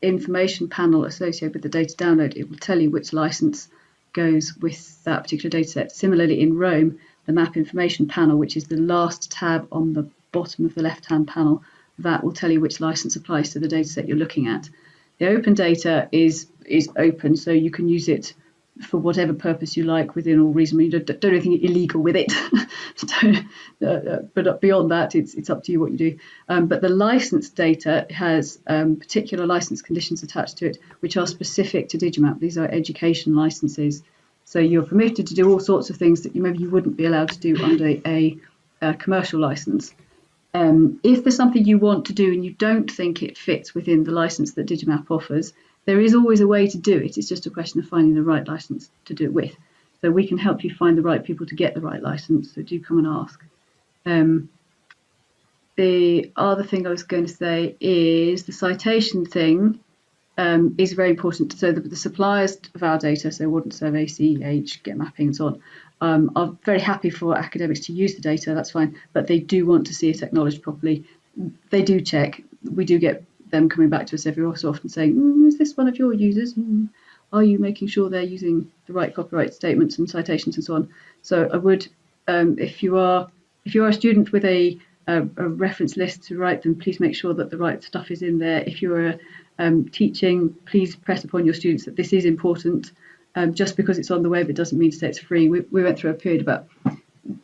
[SPEAKER 2] information panel associated with the data download, it will tell you which license goes with that particular data set. Similarly, in Roam, the map information panel, which is the last tab on the bottom of the left-hand panel, that will tell you which license applies to the data set you're looking at. The open data is, is open, so you can use it for whatever purpose you like within all reason. You don't, don't do anything illegal with it. uh, uh, but beyond that, it's, it's up to you what you do. Um, but the license data has um, particular license conditions attached to it, which are specific to Digimap. These are education licenses. So you're permitted to do all sorts of things that you maybe you wouldn't be allowed to do under a, a commercial license. Um, if there's something you want to do and you don't think it fits within the license that Digimap offers, there is always a way to do it. It's just a question of finding the right license to do it with. So we can help you find the right people to get the right license. So do come and ask. Um, the other thing I was going to say is the citation thing um, is very important. So the, the, suppliers of our data, so Ordnance Survey, CEH, Get Mapping and so on, um, are very happy for academics to use the data, that's fine, but they do want to see it acknowledged properly. They do check. We do get them coming back to us every so often saying, mm, is this one of your users? Mm, are you making sure they're using the right copyright statements and citations and so on? So I would, um, if you are if you are a student with a, a, a, reference list to write them, please make sure that the right stuff is in there. If you're um, teaching, please press upon your students that this is important. Um, just because it's on the web, it doesn't mean to say it's free. We, we went through a period about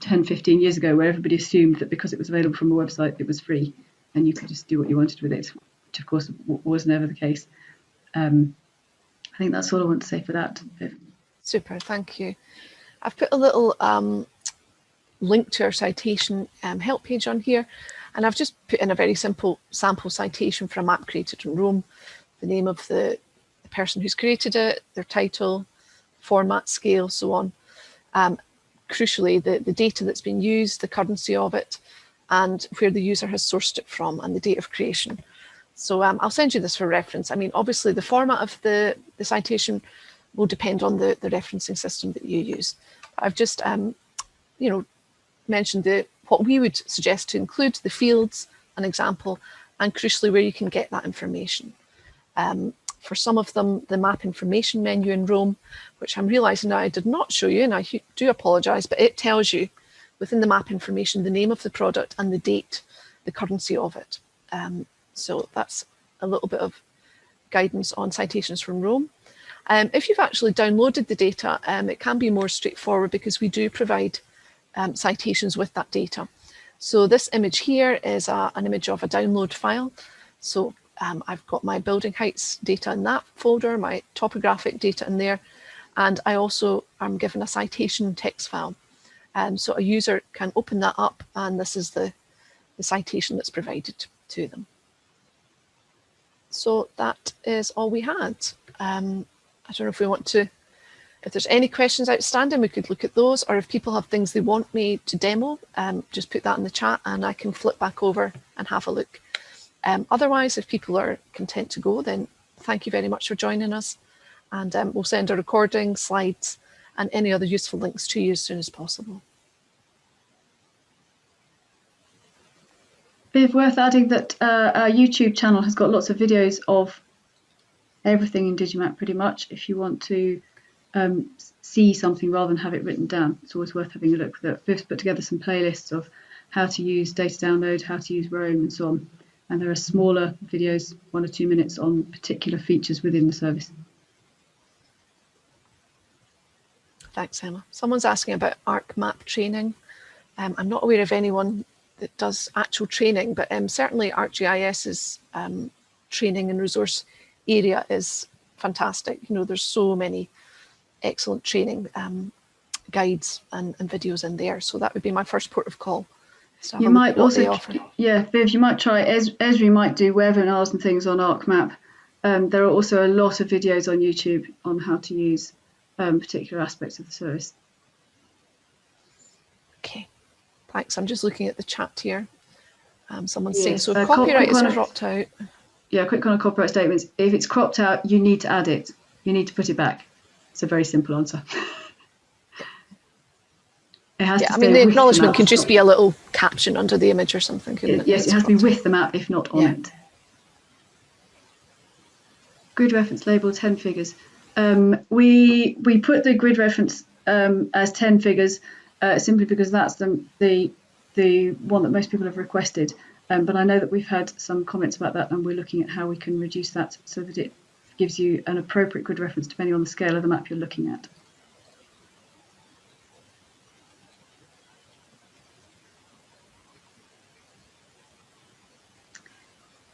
[SPEAKER 2] 10, 15 years ago where everybody assumed that because it was available from a website, it was free and you could just do what you wanted with it, which of course was never the case. Um, I think that's all I want to say for that.
[SPEAKER 1] Super, thank you. I've put a little um, link to our citation um, help page on here, and I've just put in a very simple sample citation for a map created in Roam, the name of the, the person who's created it, their title, format, scale, so on. Um, crucially, the, the data that's been used, the currency of it, and where the user has sourced it from and the date of creation. So um, I'll send you this for reference. I mean, obviously the format of the, the citation will depend on the, the referencing system that you use. I've just, um, you know, mentioned the, what we would suggest to include, the fields, an example, and crucially where you can get that information. Um, for some of them, the map information menu in Roam, which I'm realizing now I did not show you, and I do apologize, but it tells you within the map information, the name of the product and the date, the currency of it. Um, so that's a little bit of guidance on citations from Roam. Um, if you've actually downloaded the data, um, it can be more straightforward because we do provide um, citations with that data. So this image here is a, an image of a download file. So um, I've got my building heights data in that folder, my topographic data in there, and I also am given a citation text file. Um, so a user can open that up and this is the, the citation that's provided to them. So that is all we had. Um, I don't know if we want to, if there's any questions outstanding, we could look at those, or if people have things they want me to demo, um, just put that in the chat and I can flip back over and have a look. Um, otherwise, if people are content to go, then thank you very much for joining us. And um, we'll send a recording, slides, and any other useful links to you as soon as possible.
[SPEAKER 2] It's worth adding that uh, our YouTube channel has got lots of videos of everything in Digimap pretty much. If you want to um, see something rather than have it written down, it's always worth having a look. Viv's put together some playlists of how to use data download, how to use Roam and so on. And there are smaller videos, one or two minutes on particular features within the service.
[SPEAKER 1] Thanks, Emma. Someone's asking about ArcMap training. Um, I'm not aware of anyone that does actual training, but um, certainly ArcGIS's um, training and resource area is fantastic. You know, there's so many excellent training um, guides and, and, videos in there. So that would be my first port of call.
[SPEAKER 2] You might also, yeah, Viv, you might try, es Esri might do webinars and things on ArcMap. Um, there are also a lot of videos on YouTube on how to use um, particular aspects of the service.
[SPEAKER 1] Okay, thanks. I'm just looking at the chat here. Um, someone's yes. saying, so uh, copyright is cropped out.
[SPEAKER 2] Yeah, quick on a copyright statements. If it's cropped out, you need to add it. You need to put it back. It's a very simple answer.
[SPEAKER 1] it has yeah, I mean, the acknowledgement the can just be a little caption under the image or something.
[SPEAKER 2] It, yes, it has to be with the map, if not on yeah. it. Grid reference label 10 figures. Um, we we put the grid reference um, as 10 figures uh, simply because that's the, the the one that most people have requested. Um, but I know that we've had some comments about that and we're looking at how we can reduce that so that it gives you an appropriate grid reference depending on the scale of the map you're looking at.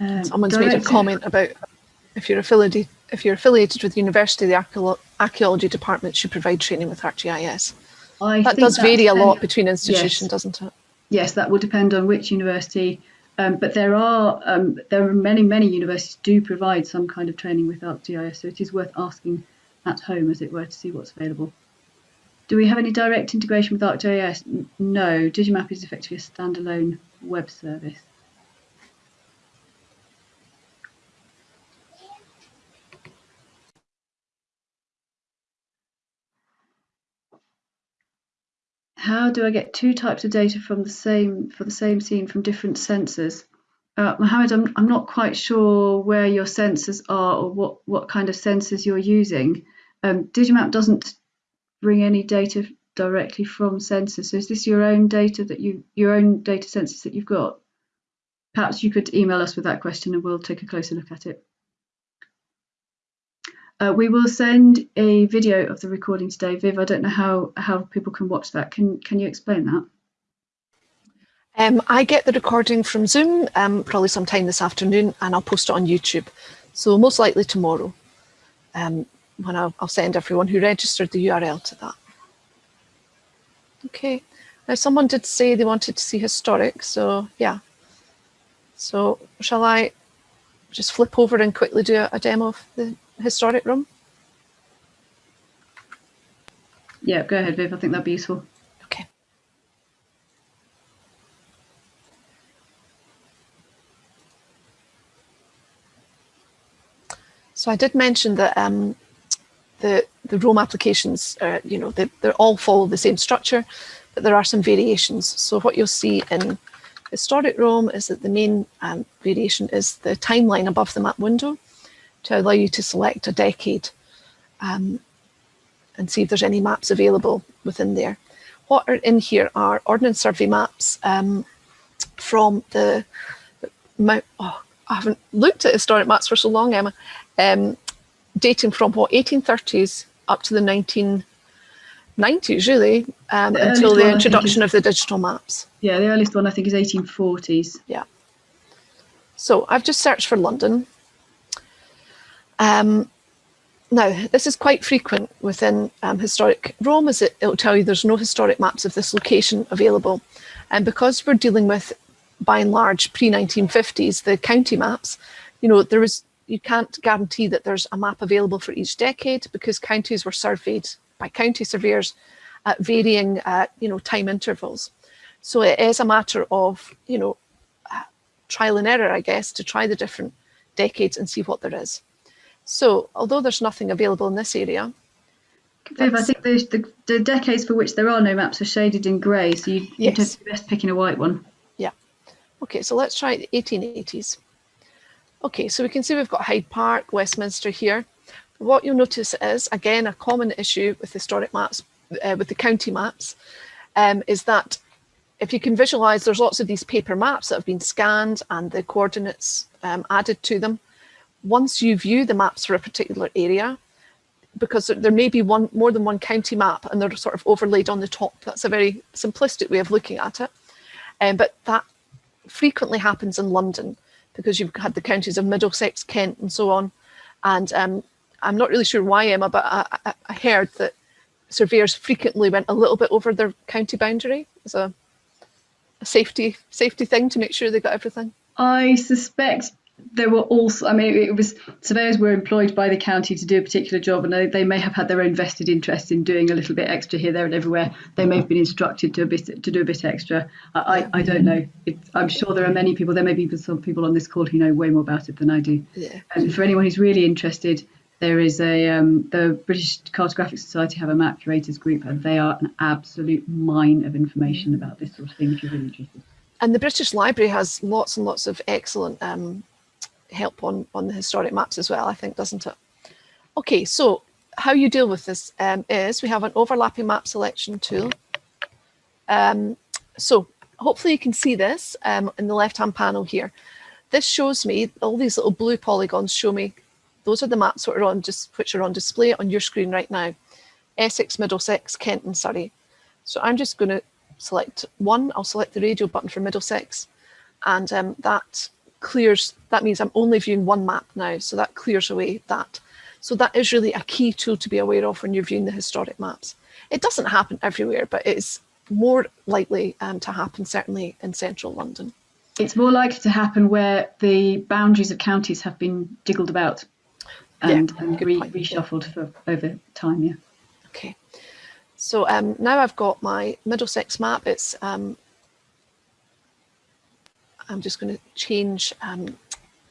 [SPEAKER 1] Um, Someone's made a comment about if you're affiliated if you're affiliated with the university, the archaeology department should provide training with ArcGIS. I that does vary a lot between institutions, yes. doesn't it?
[SPEAKER 2] Yes, that will depend on which university. Um, but there are um, there are many many universities do provide some kind of training with ArcGIS, so it is worth asking at home, as it were, to see what's available. Do we have any direct integration with ArcGIS? No, Digimap is effectively a standalone web service. How do I get two types of data from the same for the same scene from different sensors? Uh, Mohammed, I'm, I'm not quite sure where your sensors are or what, what kind of sensors you're using. Um, Digimap doesn't bring any data directly from sensors. So is this your own data that you your own data sensors that you've got? Perhaps you could email us with that question and we'll take a closer look at it. Uh, we will send a video of the recording today. Viv, I don't know how, how people can watch that. Can, can you explain that?
[SPEAKER 1] Um, I get the recording from Zoom um, probably sometime this afternoon and I'll post it on YouTube. So most likely tomorrow um, when I'll, I'll send everyone who registered the URL to that. Okay, now someone did say they wanted to see historic, so yeah. So shall I just flip over and quickly do a, a demo of the historic Roam?
[SPEAKER 2] Yeah, go ahead, Viv. I think that'd be useful.
[SPEAKER 1] Okay. So I did mention that um, the, the Roam applications, uh, you know, they, they all follow the same structure, but there are some variations. So what you'll see in historic Roam is that the main um, variation is the timeline above the map window to allow you to select a decade um, and see if there's any maps available within there. What are in here are Ordnance Survey maps um, from the, Mount, oh, I haven't looked at historic maps for so long, Emma. Um, dating from what 1830s up to the 1990s really um, the until the introduction is, of the digital maps
[SPEAKER 2] yeah the earliest one i think is 1840s
[SPEAKER 1] yeah so i've just searched for london um, now this is quite frequent within um, historic Roam, as it, it'll tell you there's no historic maps of this location available and because we're dealing with by and large pre-1950s the county maps you know there was you can't guarantee that there's a map available for each decade because counties were surveyed by county surveyors at varying, uh, you know, time intervals. So it is a matter of, you know, uh, trial and error, I guess, to try the different decades and see what there is. So although there's nothing available in this area,
[SPEAKER 2] Viv, I think the, the, the, decades for which there are no maps are shaded in grey, so you, yes. you'd best picking a white one.
[SPEAKER 1] Yeah. Okay, so let's try the 1880s. Okay, so we can see we've got Hyde Park, Westminster here. What you'll notice is, again, a common issue with historic maps, uh, with the county maps, um, is that if you can visualize, there's lots of these paper maps that have been scanned and the coordinates um, added to them. Once you view the maps for a particular area, because there may be one more than one county map and they're sort of overlaid on the top. That's a very simplistic way of looking at it. Um, but that frequently happens in London because you've had the counties of Middlesex, Kent and so on. And um, I'm not really sure why, Emma, but I, I, heard that surveyors frequently went a little bit over their county boundary as a, a safety safety thing to make sure they got everything.
[SPEAKER 2] I suspect there were also, I mean, it was surveyors were employed by the county to do a particular job, and they, they may have had their own vested interest in doing a little bit extra here, there, and everywhere. They may have been instructed to a bit to do a bit extra. I, I, I don't know. I'm sure there are many people. There may be some people on this call who know way more about it than I do.
[SPEAKER 1] Yeah.
[SPEAKER 2] And for anyone who's really interested, there is a um, the British Cartographic Society have a map curators group, and they are an absolute mine of information about this sort of thing. If you're really interested.
[SPEAKER 1] And the British Library has lots and lots of excellent um, help on, on the historic maps as well, I think, doesn't it? Okay, so how you deal with this um, is we have an overlapping map selection tool. Um, so hopefully you can see this um, in the left-hand panel here. This shows me, all these little blue polygons show me, those are the maps that are on just which are on display on your screen right now. Essex, Middlesex, Kent and Surrey. So I'm just going to select one, I'll select the radio button for Middlesex and um, that clears, that means I'm only viewing one map now, so that clears away that. So that is really a key tool to be aware of when you're viewing the historic maps. It doesn't happen everywhere, but it is more likely um, to happen certainly in central London.
[SPEAKER 2] It's more likely to happen where the boundaries of counties have been diggled about and, yeah, and re reshuffled for over time, yeah.
[SPEAKER 1] Okay, so um, now I've got my Middlesex map. It's um, I'm just going to change um,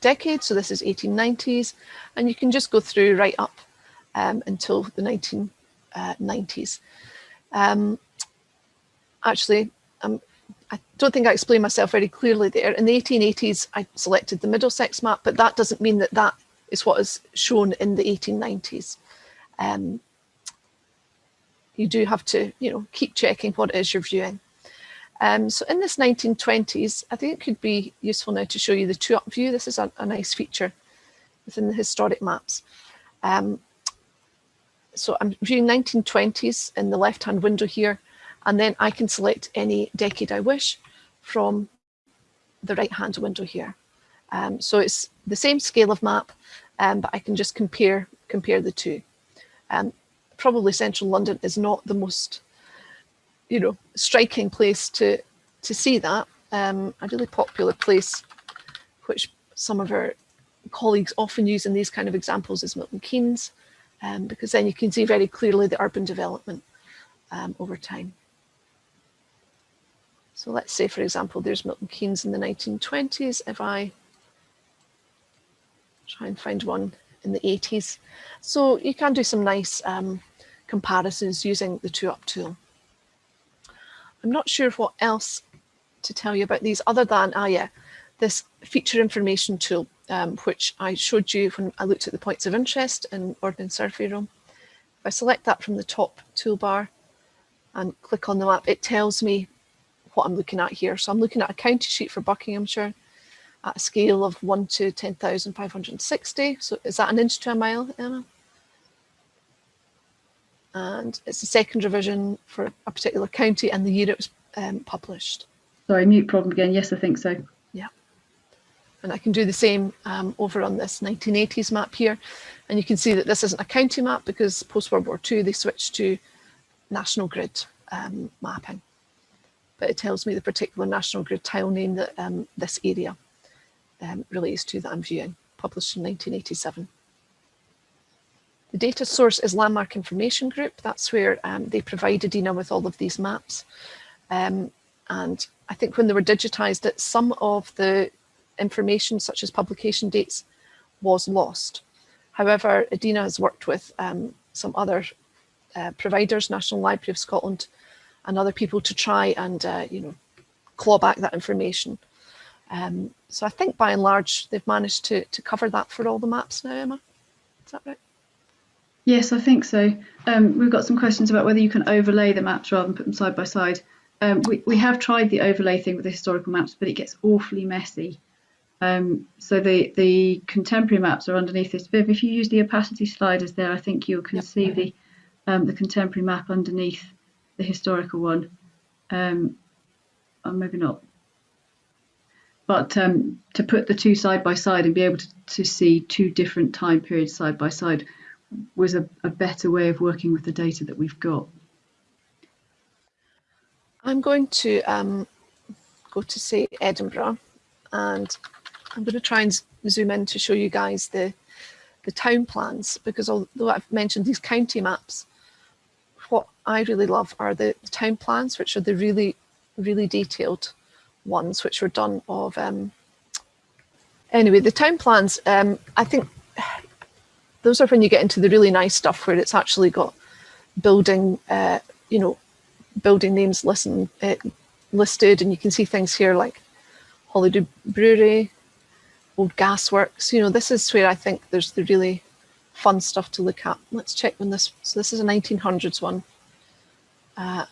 [SPEAKER 1] decade. So this is 1890s, and you can just go through right up um, until the 1990s. Uh, um, actually, um, I don't think I explained myself very clearly there. In the 1880s, I selected the Middlesex map, but that doesn't mean that that is what is shown in the 1890s. Um, you do have to, you know, keep checking what it is you're viewing. Um, so in this 1920s, I think it could be useful now to show you the two-up view. This is a, a, nice feature within the historic maps. Um, so I'm viewing 1920s in the left-hand window here, and then I can select any decade I wish from the right-hand window here. Um, so it's the same scale of map, um, but I can just compare compare the two. Um, probably central London is not the most, you know, striking place to to see that. Um, a really popular place, which some of our colleagues often use in these kind of examples is Milton Keynes, um, because then you can see very clearly the urban development um, over time. So let's say, for example, there's Milton Keynes in the 1920s. If I try and find one in the 80s. So you can do some nice um, comparisons using the 2UP tool. I'm not sure what else to tell you about these other than, ah yeah, this feature information tool, um, which I showed you when I looked at the points of interest in Ordnance Survey Roam. If I select that from the top toolbar and click on the map, it tells me what I'm looking at here. So I'm looking at a county sheet for Buckinghamshire at a scale of 1 to 10,560. So is that an inch to a mile, Emma? And it's the second revision for a particular county and the year it was um, published.
[SPEAKER 2] Sorry, mute problem again. Yes, I think so.
[SPEAKER 1] Yeah. And I can do the same um, over on this 1980s map here. And you can see that this isn't a county map because post-World War II, they switched to national grid um, mapping but it tells me the particular National Grid tile name that um, this area um, relates to that I'm viewing, published in 1987. The data source is Landmark Information Group. That's where um, they provided EDINA with all of these maps. Um, and I think when they were digitized, it, some of the information, such as publication dates, was lost. However, EDINA has worked with um, some other uh, providers, National Library of Scotland, and other people to try and, uh, you know, claw back that information. Um, so I think by and large, they've managed to, to cover that for all the maps now, Emma. Is that right?
[SPEAKER 2] Yes, I think so. Um, we've got some questions about whether you can overlay the maps rather than put them side by side. Um, we, we have tried the overlay thing with the historical maps, but it gets awfully messy. Um, so the, the contemporary maps are underneath this. Viv, if you use the opacity sliders there, I think you can yep. see the, um, the contemporary map underneath the historical one. Um, or maybe not. But um, to put the two side by side and be able to, to see two different time periods side by side was a, a better way of working with the data that we've got.
[SPEAKER 1] I'm going to um, go to say Edinburgh and I'm going to try and zoom in to show you guys the the town plans because although I've mentioned these county maps what I really love are the, the town plans, which are the really, really detailed ones, which were done of, um, anyway, the town plans, um, I think those are when you get into the really nice stuff where it's actually got building, uh, you know, building names listen, uh, listed and you can see things here like Holyrood Brewery, old gasworks, you know, this is where I think there's the really fun stuff to look at. Let's check when this, so this is a 1900s one. Uh,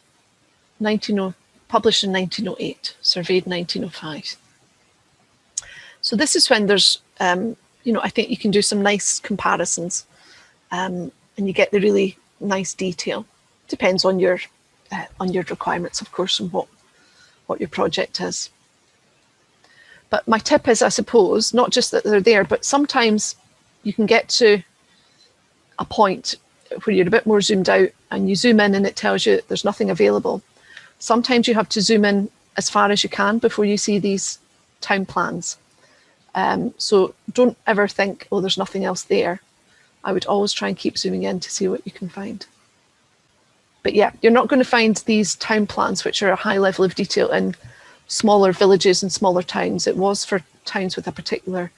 [SPEAKER 1] 19, published in 1908, surveyed 1905. So this is when there's, um, you know, I think you can do some nice comparisons um, and you get the really nice detail. Depends on your uh, on your requirements, of course, and what what your project is. But my tip is, I suppose, not just that they're there, but sometimes you can get to a point where you're a bit more zoomed out and you zoom in and it tells you there's nothing available. Sometimes you have to zoom in as far as you can before you see these town plans. Um, so don't ever think, oh, there's nothing else there. I would always try and keep zooming in to see what you can find. But yeah, you're not going to find these town plans, which are a high level of detail in smaller villages and smaller towns. It was for towns with a particular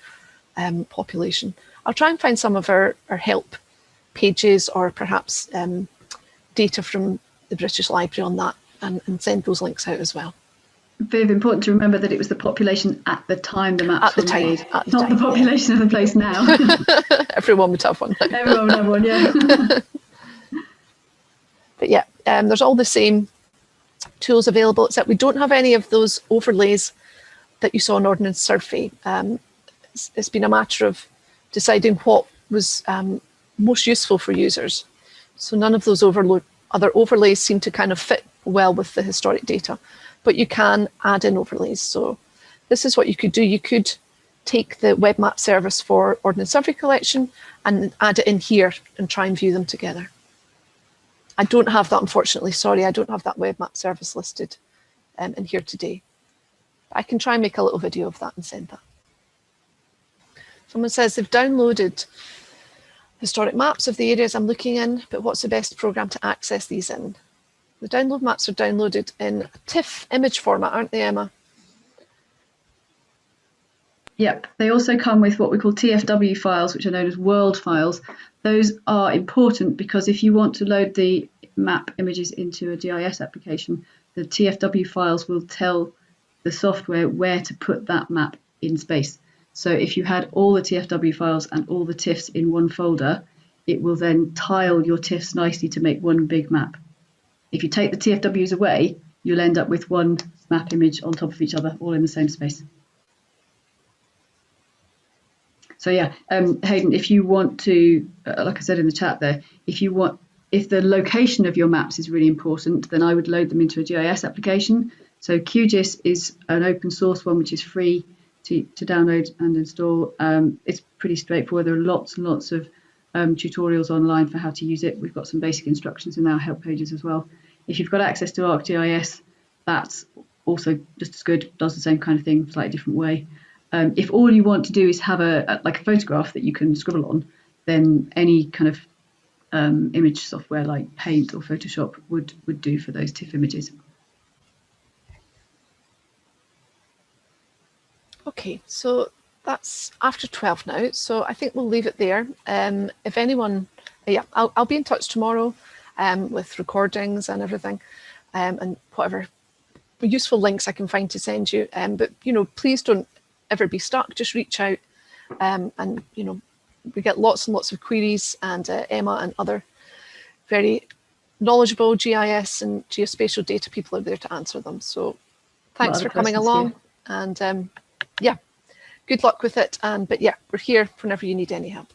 [SPEAKER 1] um, population. I'll try and find some of our, our help pages or perhaps um, data from the British Library on that and, and, send those links out as well.
[SPEAKER 2] Very important to remember that it was the population at the time the maps
[SPEAKER 1] the
[SPEAKER 2] were
[SPEAKER 1] time,
[SPEAKER 2] made,
[SPEAKER 1] at the
[SPEAKER 2] not
[SPEAKER 1] time,
[SPEAKER 2] the population
[SPEAKER 1] yeah.
[SPEAKER 2] of the place now.
[SPEAKER 1] Everyone would have one.
[SPEAKER 2] Everyone would have one, yeah.
[SPEAKER 1] but yeah, um, there's all the same tools available, except we don't have any of those overlays that you saw in Ordnance Survey. Um, it's, it's been a matter of deciding what was um, most useful for users. So none of those other overlays seem to kind of fit well with the historic data, but you can add in overlays. So this is what you could do. You could take the web map service for Ordnance Survey collection and add it in here and try and view them together. I don't have that, unfortunately. Sorry, I don't have that web map service listed um, in here today. But I can try and make a little video of that and send that. Someone says they've downloaded historic maps of the areas I'm looking in, but what's the best program to access these in? The download maps are downloaded in TIFF image format, aren't they, Emma?
[SPEAKER 2] Yep, they also come with what we call TFW files, which are known as world files. Those are important because if you want to load the map images into a GIS application, the TFW files will tell the software where to put that map in space. So if you had all the TFW files and all the TIFFs in one folder, it will then tile your TIFFs nicely to make one big map. If you take the TFWs away, you'll end up with one map image on top of each other, all in the same space. So yeah, um, Hayden, if you want to, uh, like I said in the chat there, if you want, if the location of your maps is really important, then I would load them into a GIS application. So QGIS is an open source one which is free to, to download and install. Um, it's pretty straightforward. There are lots and lots of um, tutorials online for how to use it. We've got some basic instructions in our help pages as well. If you've got access to ArcGIS, that's also just as good, does the same kind of thing, slightly different way. Um, if all you want to do is have a, a, like a photograph that you can scribble on, then any kind of um, image software like Paint or Photoshop would would do for those TIFF images.
[SPEAKER 1] Okay, so that's after 12 now, so I think we'll leave it there. Um, if anyone, yeah, I'll, I'll be in touch tomorrow um, with recordings and everything um, and whatever useful links I can find to send you. Um, but, you know, please don't ever be stuck, just reach out um, and, you know, we get lots and lots of queries and uh, Emma and other very knowledgeable GIS and geospatial data people are there to answer them. So thanks for coming along here. and um, yeah, good luck with it. And but yeah, we're here whenever you need any help.